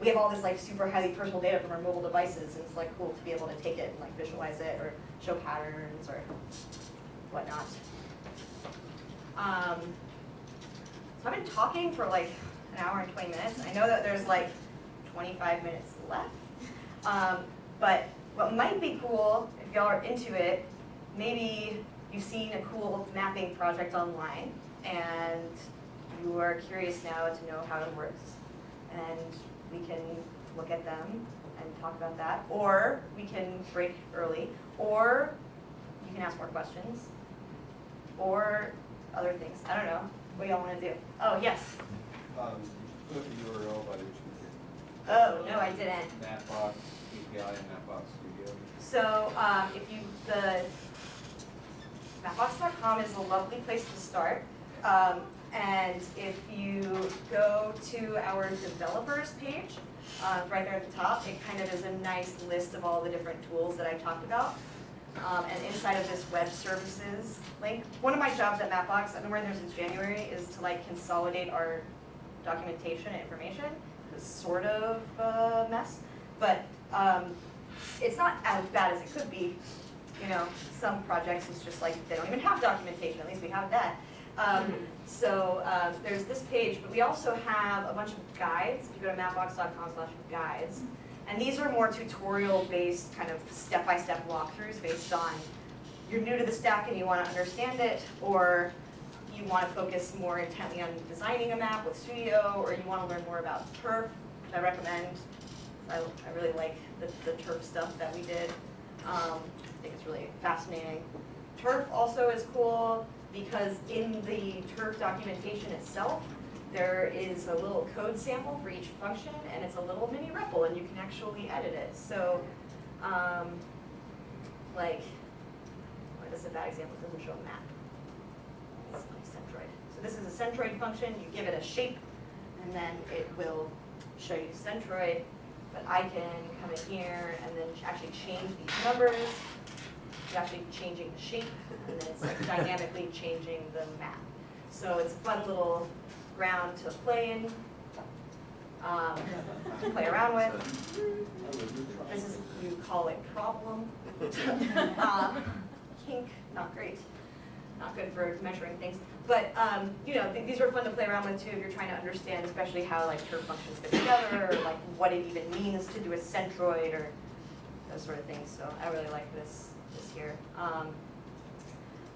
we have all this like super highly personal data from our mobile devices, and it's like cool to be able to take it and like visualize it or show patterns or whatnot. Um, so I've been talking for like an hour and twenty minutes. I know that there's like twenty-five minutes left. Um, but what might be cool, if y'all are into it, maybe you've seen a cool mapping project online and you are curious now to know how it works. And we can look at them and talk about that, or we can break early, or you can ask more questions, or other things. I don't know. What y'all want to do? Oh, yes. Um, you put up the URL by which you Oh, no, I didn't. Mapbox API and Mapbox Studio. So, um, if you, the, mapbox.com is a lovely place to start. Um, and if you go to our developers page, uh, right there at the top, it kind of is a nice list of all the different tools that I talked about. Um, and inside of this web services link, one of my jobs at Mapbox, I've been working there since January, is to like consolidate our documentation and information. It's sort of a mess, but, um, it's not as bad as it could be. You know, some projects it's just like, they don't even have documentation, at least we have that. Um, so, um, there's this page, but we also have a bunch of guides, if you go to mapbox.com slash guides. And these are more tutorial-based, kind of step-by-step walkthroughs based on, you're new to the stack and you wanna understand it, or you wanna focus more intently on designing a map with Studio, or you wanna learn more about turf, which I recommend. I, I really like the, the turf stuff that we did. Um, I think it's really fascinating. Turf also is cool because in the turf documentation itself, there is a little code sample for each function and it's a little mini REPL and you can actually edit it. So, um, like, what is a bad example? It doesn't show a map. It's like centroid. So this is a centroid function. You give it a shape and then it will show you centroid. But I can come in here and then actually change these numbers. Actually changing the shape and then it's like dynamically changing the map. So it's a fun little ground to play in, um, to play around with. This is, you call it problem. Um, Kink, not great, not good for measuring things. But, um, you know, th- these are fun to play around with too, if you're trying to understand especially how like turf functions fit together, or like what it even means to do a centroid, or those sort of things, so I really like this, this here. Um,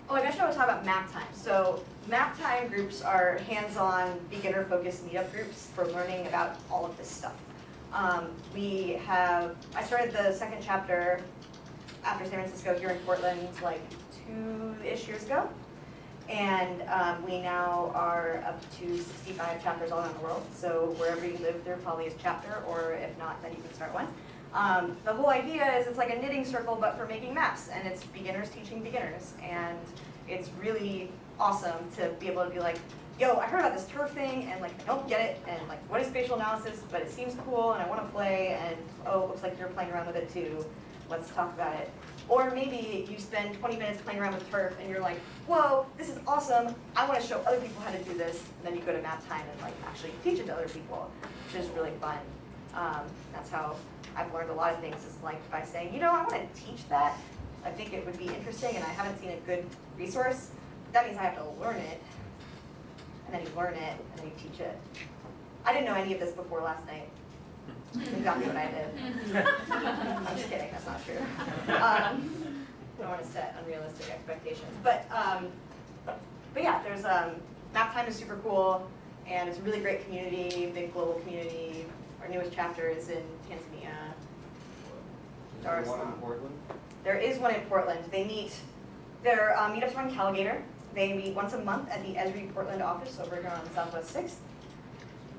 Oh, I mentioned I was talking about Maptime. So Maptime groups are hands-on, beginner-focused meetup groups for learning about all of this stuff. Um, we have, I started the second chapter after San Francisco here in Portland like two-ish years ago. And um, we now are up to 65 chapters all around the world. So wherever you live, there probably is a chapter, or if not, then you can start one. Um, the whole idea is it's like a knitting circle, but for making maps, and it's beginners teaching beginners. And it's really awesome to be able to be like, yo, I heard about this turf thing, and like, I don't get it, and like, what is spatial analysis, but it seems cool, and I wanna play, and oh, looks like you're playing around with it too. Let's talk about it. Or maybe you spend 20 minutes playing around with turf, and you're like, whoa, this is awesome, I wanna show other people how to do this, and then you go to Maptime and like, actually teach it to other people, which is really fun. Um, that's how I've learned a lot of things is like by saying, you know, I want to teach that. I think it would be interesting, and I haven't seen a good resource. That means I have to learn it, and then you learn it, and then you teach it. I didn't know any of this before last night. Exactly what I did. I'm just kidding. That's not true. Um, don't want to set unrealistic expectations, but um, but yeah, there's um, Maptime is super cool, and it's a really great community, big global community. Our newest chapter is in Tanzania. Is there one in Portland? There is one in Portland. They meet, their um, meetups are in Calagator. They meet once a month at the Esri Portland office over here on Southwest Sixth.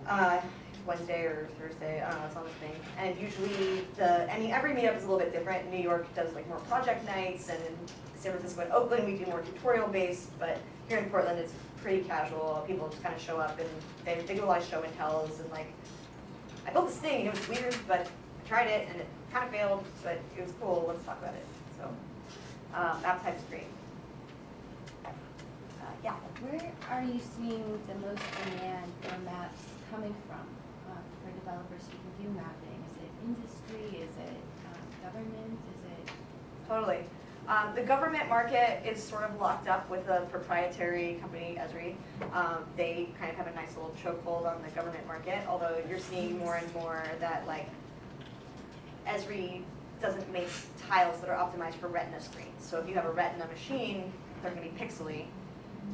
Uh, Wednesday or Thursday, I don't know, it's on the thing. And usually the, I mean, every meetup is a little bit different. New York does like more project nights, and in San Francisco and Oakland, we do more tutorial based, but here in Portland, it's pretty casual. People just kind of show up and they, they do a lot of show and tells and like, I built this thing, it was weird, but I tried it and it kind of failed, but it was cool, let's talk about it, so. Um, that type's great. Uh, yeah, Where are you seeing the most demand for maps coming from, uh, for developers who can do mapping? Is it industry, is it, um, government, is it? totally. Um, the government market is sort of locked up with a proprietary company, Esri. Um, they kind of have a nice little chokehold on the government market, although you're seeing more and more that like Esri doesn't make tiles that are optimized for retina screens. So if you have a retina machine, they're gonna be pixely.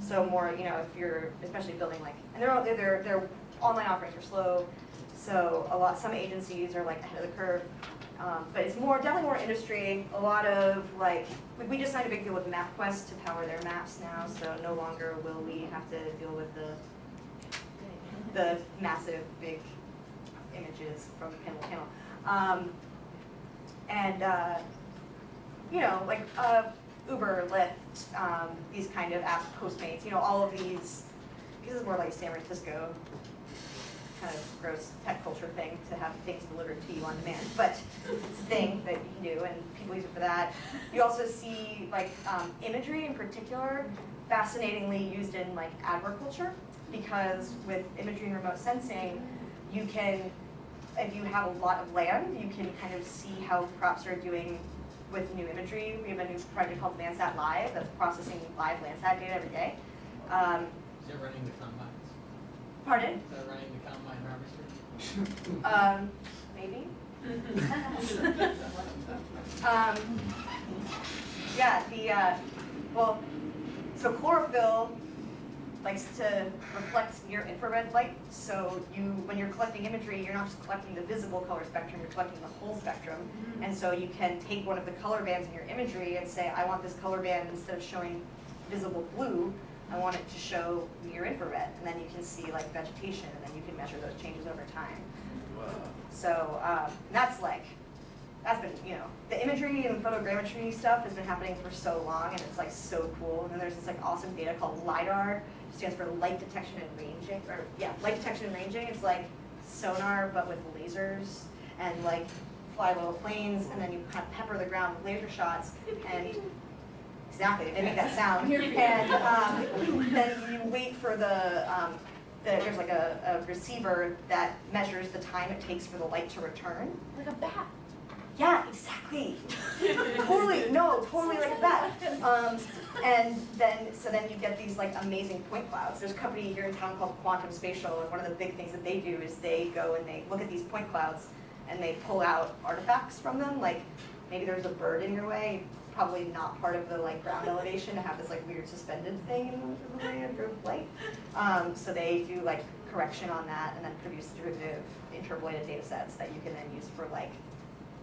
So more, you know, if you're especially building like, and they're, they're, their online offerings are slow. So a lot, some agencies are like ahead of the curve. Um, but it's more, definitely more industry, a lot of like, we, we just signed a big deal with MapQuest to power their maps now, so no longer will we have to deal with the, the massive, big images from panel to panel. Um, and, uh, you know, like, uh, Uber, Lyft, um, these kind of apps, Postmates, you know, all of these, this is more like San Francisco kind of gross tech culture thing to have things delivered to you on demand, but it's a thing that you can do and people use it for that. You also see like um, imagery in particular fascinatingly used in like agriculture because with imagery and remote sensing, you can, if you have a lot of land, you can kind of see how crops are doing with new imagery. We have a new project called Landsat Live that's processing live Landsat data every day. Um, Is it running the combines? pardon? Is that running the combine harvester? Um, maybe? Um, yeah, the, uh, well, so chlorophyll likes to reflect near infrared light. So you, when you're collecting imagery, you're not just collecting the visible color spectrum, you're collecting the whole spectrum. And so you can take one of the color bands in your imagery and say, I want this color band instead of showing visible blue, I want it to show near infrared. And then you can see like vegetation, and then you can measure those changes over time. So um, that's like, that's been, you know, the imagery and photogrammetry stuff has been happening for so long, and it's like so cool. And then there's this like awesome data called LiDAR, it stands for light detection and ranging, or yeah, light detection and ranging. It's like sonar but with lasers and like fly little planes, and then you kind of pepper the ground with laser shots, and exactly, they make that sound. And um, then you wait for the um, the, there's like a, a receiver that measures the time it takes for the light to return. Like a bat. Yeah, exactly. totally, no, totally like that. Um, and then, so then you get these like amazing point clouds. There's a company here in town called Quantum Spatial, and one of the big things that they do is they go and they look at these point clouds and they pull out artifacts from them, like maybe there's a bird in your way, probably not part of the like ground elevation to have this like weird suspended thing in the way of your flight. Um, so they do like correction on that and then produce derivative interpolated data sets that you can then use for like,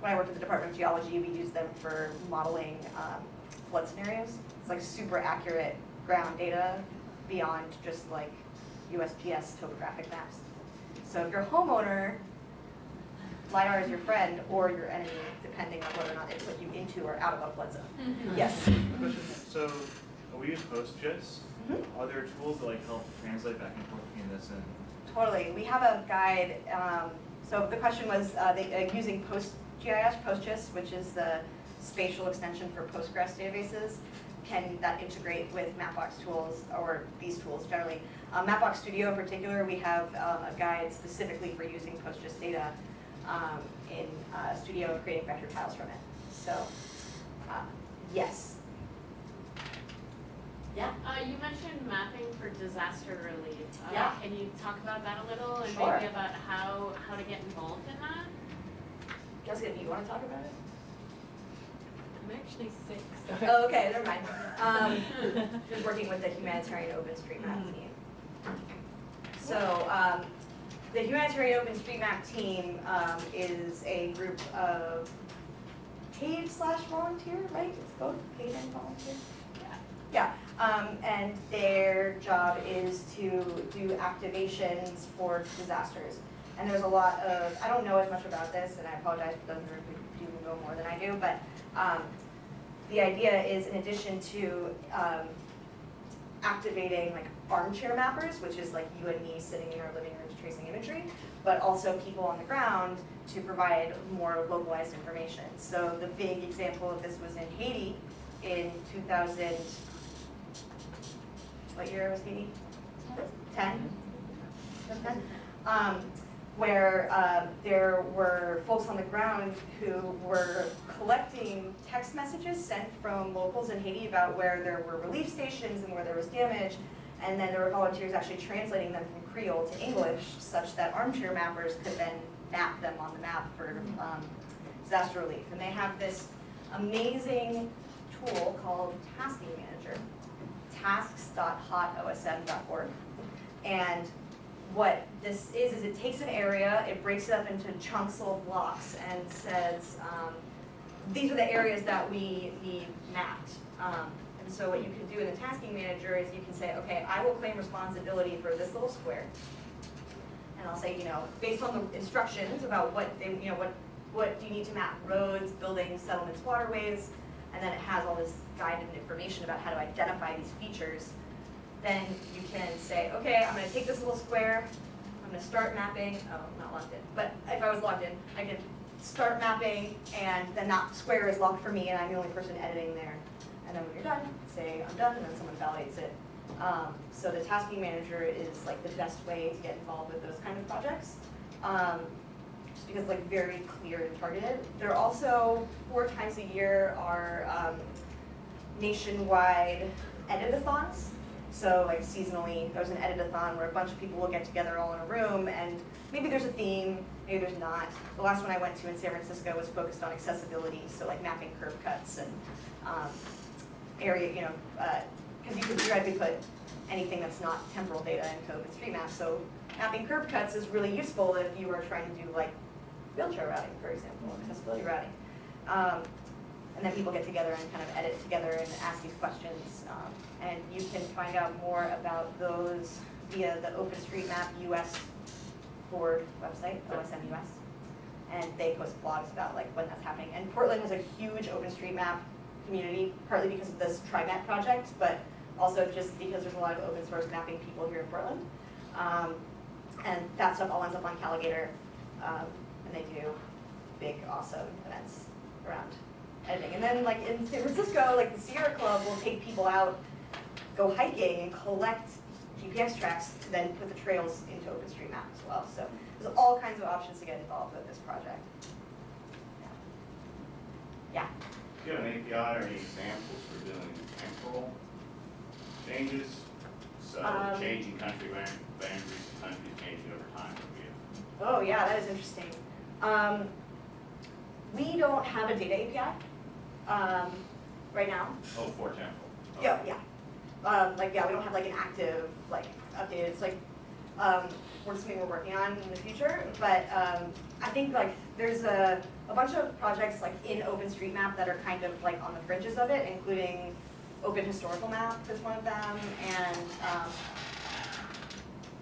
when I worked at the Department of Geology, we used them for modeling um, flood scenarios. It's like super accurate ground data beyond just like USGS topographic maps. So if you're a homeowner, LiDAR is your friend or your enemy, depending on whether or not they put you into or out of a flood zone. Yes. So, we use PostGIS, Mhm. are there tools that like help translate back and forth between this and? Totally. We have a guide. Um, so the question was uh, they, uh, using PostGIS, PostGIS, which is the spatial extension for Postgres databases. Can that integrate with Mapbox tools or these tools generally? Uh, Mapbox Studio in particular, we have um, a guide specifically for using PostGIS data um, in uh, Studio and creating vector tiles from it. So, uh, yes. Yeah. Uh, you mentioned mapping for disaster relief. Uh, Yeah. Can you talk about that a little and Sure. maybe about how, how to get involved in that? Jessica, do you want to talk about it? I'm actually sick, so. Oh, okay, never mind. Um, just working with the humanitarian OpenStreetMap team. So, um, the humanitarian OpenStreetMap team, um, is a group of paid slash volunteer, right? It's both paid and volunteer? Yeah, um, and their job is to do activations for disasters. And there's a lot of, I don't know as much about this, and I apologize for those who know more than I do, but, um, the idea is in addition to, um, activating like armchair mappers, which is like you and me sitting in our living rooms tracing imagery, but also people on the ground to provide more localized information. So the big example of this was in Haiti in two thousand, what year was Haiti? Ten? Ten? Um, where um, there were folks on the ground who were collecting text messages sent from locals in Haiti about where there were relief stations and where there was damage. And then there were volunteers actually translating them from Creole to English such that armchair mappers could then map them on the map for um, disaster relief. And they have this amazing tool called Tasking Manager, tasks.hotosm.org. And what this is, is it takes an area, it breaks it up into chunks of blocks and says, um, these are the areas that we need mapped. Um, and so what you can do in the tasking manager is you can say, okay, I will claim responsibility for this little square. And I'll say, you know, based on the instructions about what they, you know, what, what do you need to map, roads, buildings, settlements, waterways, and then it has all this guided information about how to identify these features then you can say, okay, I'm gonna take this little square, I'm gonna start mapping, oh, I'm not logged in, but if I was logged in, I could start mapping, and then that square is locked for me, and I'm the only person editing there. And then when you're done, say, I'm done, and then someone validates it. Um, so the tasking manager is like the best way to get involved with those kind of projects. Um, just because like very clear and targeted. There are also, four times a year, are um, nationwide editathons. So like seasonally, there's an editathon where a bunch of people will get together all in a room and maybe there's a theme, maybe there's not. The last one I went to in San Francisco was focused on accessibility, so like mapping curb cuts and um, area, you know, because you could theoretically put anything that's not temporal data into OpenStreetMap. So mapping curb cuts is really useful if you are trying to do like wheelchair routing, for example, accessibility routing. Um, and then people get together and kind of edit together and ask these questions. Um, and you can find out more about those via the OpenStreetMap US board website, OSM US. And they post blogs about like when that's happening. And Portland has a huge OpenStreetMap community, partly because of this TriMet project, but also just because there's a lot of open source mapping people here in Portland. Um, and that stuff all ends up on Calagator, um, and they do big, awesome events around editing. And then like in San Francisco, like the Sierra Club will take people out, go hiking and collect GPS tracks to then put the trails into OpenStreetMap as well. So there's all kinds of options to get involved with this project. Yeah. Do you have an API or any examples for doing temporal changes? So Um, changing country bound- boundaries, countries changing over time would be a Oh, yeah, that is interesting. Um, we don't have a data API, um, right now. Oh, for example. Yeah, yeah. Um, like, yeah, we don't have like an active, like, updated, it's like, um, we're something we're working on in the future, but, um, I think like, there's a, a bunch of projects like in OpenStreetMap that are kind of like on the fringes of it, including Open Historical Map is one of them, and, um,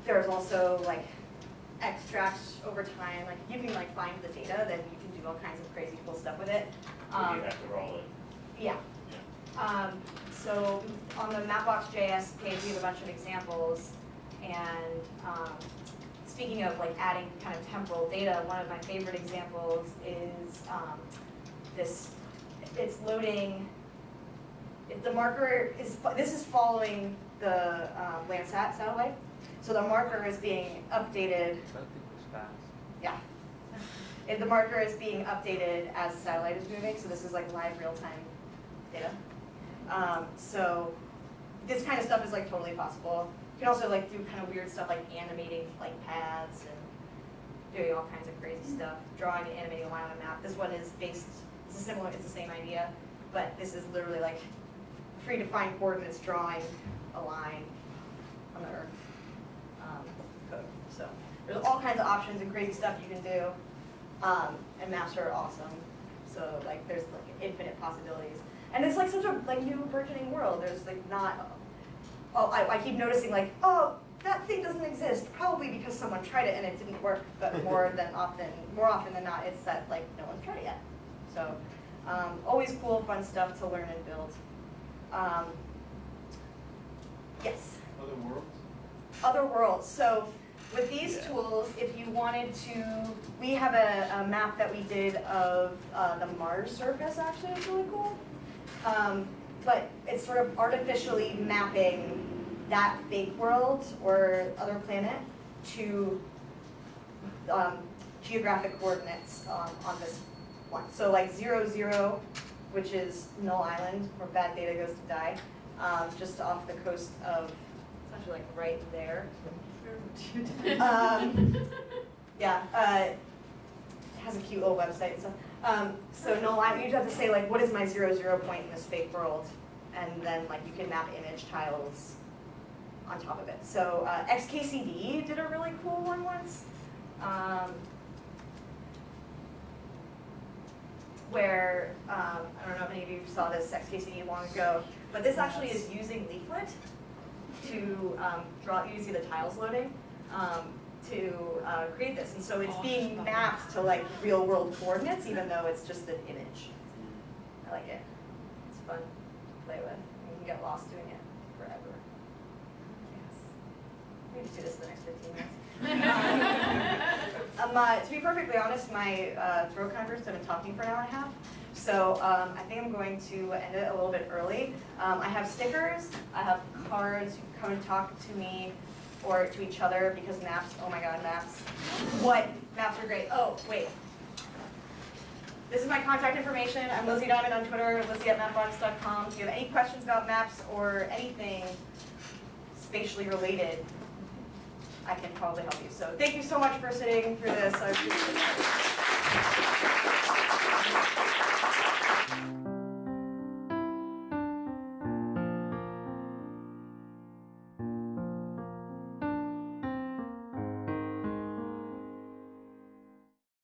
there's also like extracts over time, like, you can like find the data, then you can do all kinds of crazy cool stuff with it. Um, you have to roll it. yeah. Um, so on the Mapbox.js page, we have a bunch of examples. And, um, speaking of like adding kind of temporal data, one of my favorite examples is, um, this, it's loading, the marker is, this is following the, um, Landsat satellite. So the marker is being updated That thing was fast. yeah. If the marker is being updated as the satellite is moving, so this is like live real-time data. Um, so this kind of stuff is like totally possible. You can also like do kind of weird stuff like animating flight paths and doing all kinds of crazy stuff, drawing and animating a line on a map. This one is based, it's a similar, it's the same idea, but this is literally like predefined coordinates drawing a line on the earth um, code. So there's all kinds of options and crazy stuff you can do. Um, and maps are awesome. So like there's like infinite possibilities. And it's like such a like new burgeoning world. There's like not oh I, I keep noticing like, oh, that thing doesn't exist, probably because someone tried it and it didn't work, but more than often more often than not it's that like no one's tried it yet. So um, always cool, fun stuff to learn and build. Um, yes Other worlds? other worlds. So with these Yeah. tools, if you wanted to, we have a, a map that we did of uh, the Mars surface, actually, it's really cool. Um, but it's sort of artificially mapping that fake world or other planet to um, geographic coordinates um, on this one. So like zero, zero, which is Null Island, where bad data goes to die, um, just off the coast of, it's actually like right there. Um, yeah, uh, it has a cute little website and stuff. Um, so you just have to say like, what is my zero, zero point in this fake world? And then like you can map image tiles on top of it. So uh, XKCD did a really cool one once. Um, where, um, I don't know if any of you saw this XKCD long ago, but this actually is using Leaflet to um, draw, you see the tiles loading, um, to uh, create this. And so it's being mapped to like real world coordinates, even though it's just an image. I like it. It's fun to play with. You can get lost doing it forever. Yes. Just do this for the next 15 minutes. Um, uh, to be perfectly honest, my uh, throat kind of burst. I've been talking for an hour and a half. So um, I think I'm going to end it a little bit early. Um, I have stickers, I have cards, you can come and talk to me or to each other because maps, oh my god, maps. What? Maps are great. Oh, wait. This is my contact information. I'm Lyzi Diamond on Twitter, lyzi at mapbox.com. If you have any questions about maps or anything spatially related, I can probably help you. So thank you so much for sitting through this. I appreciate it.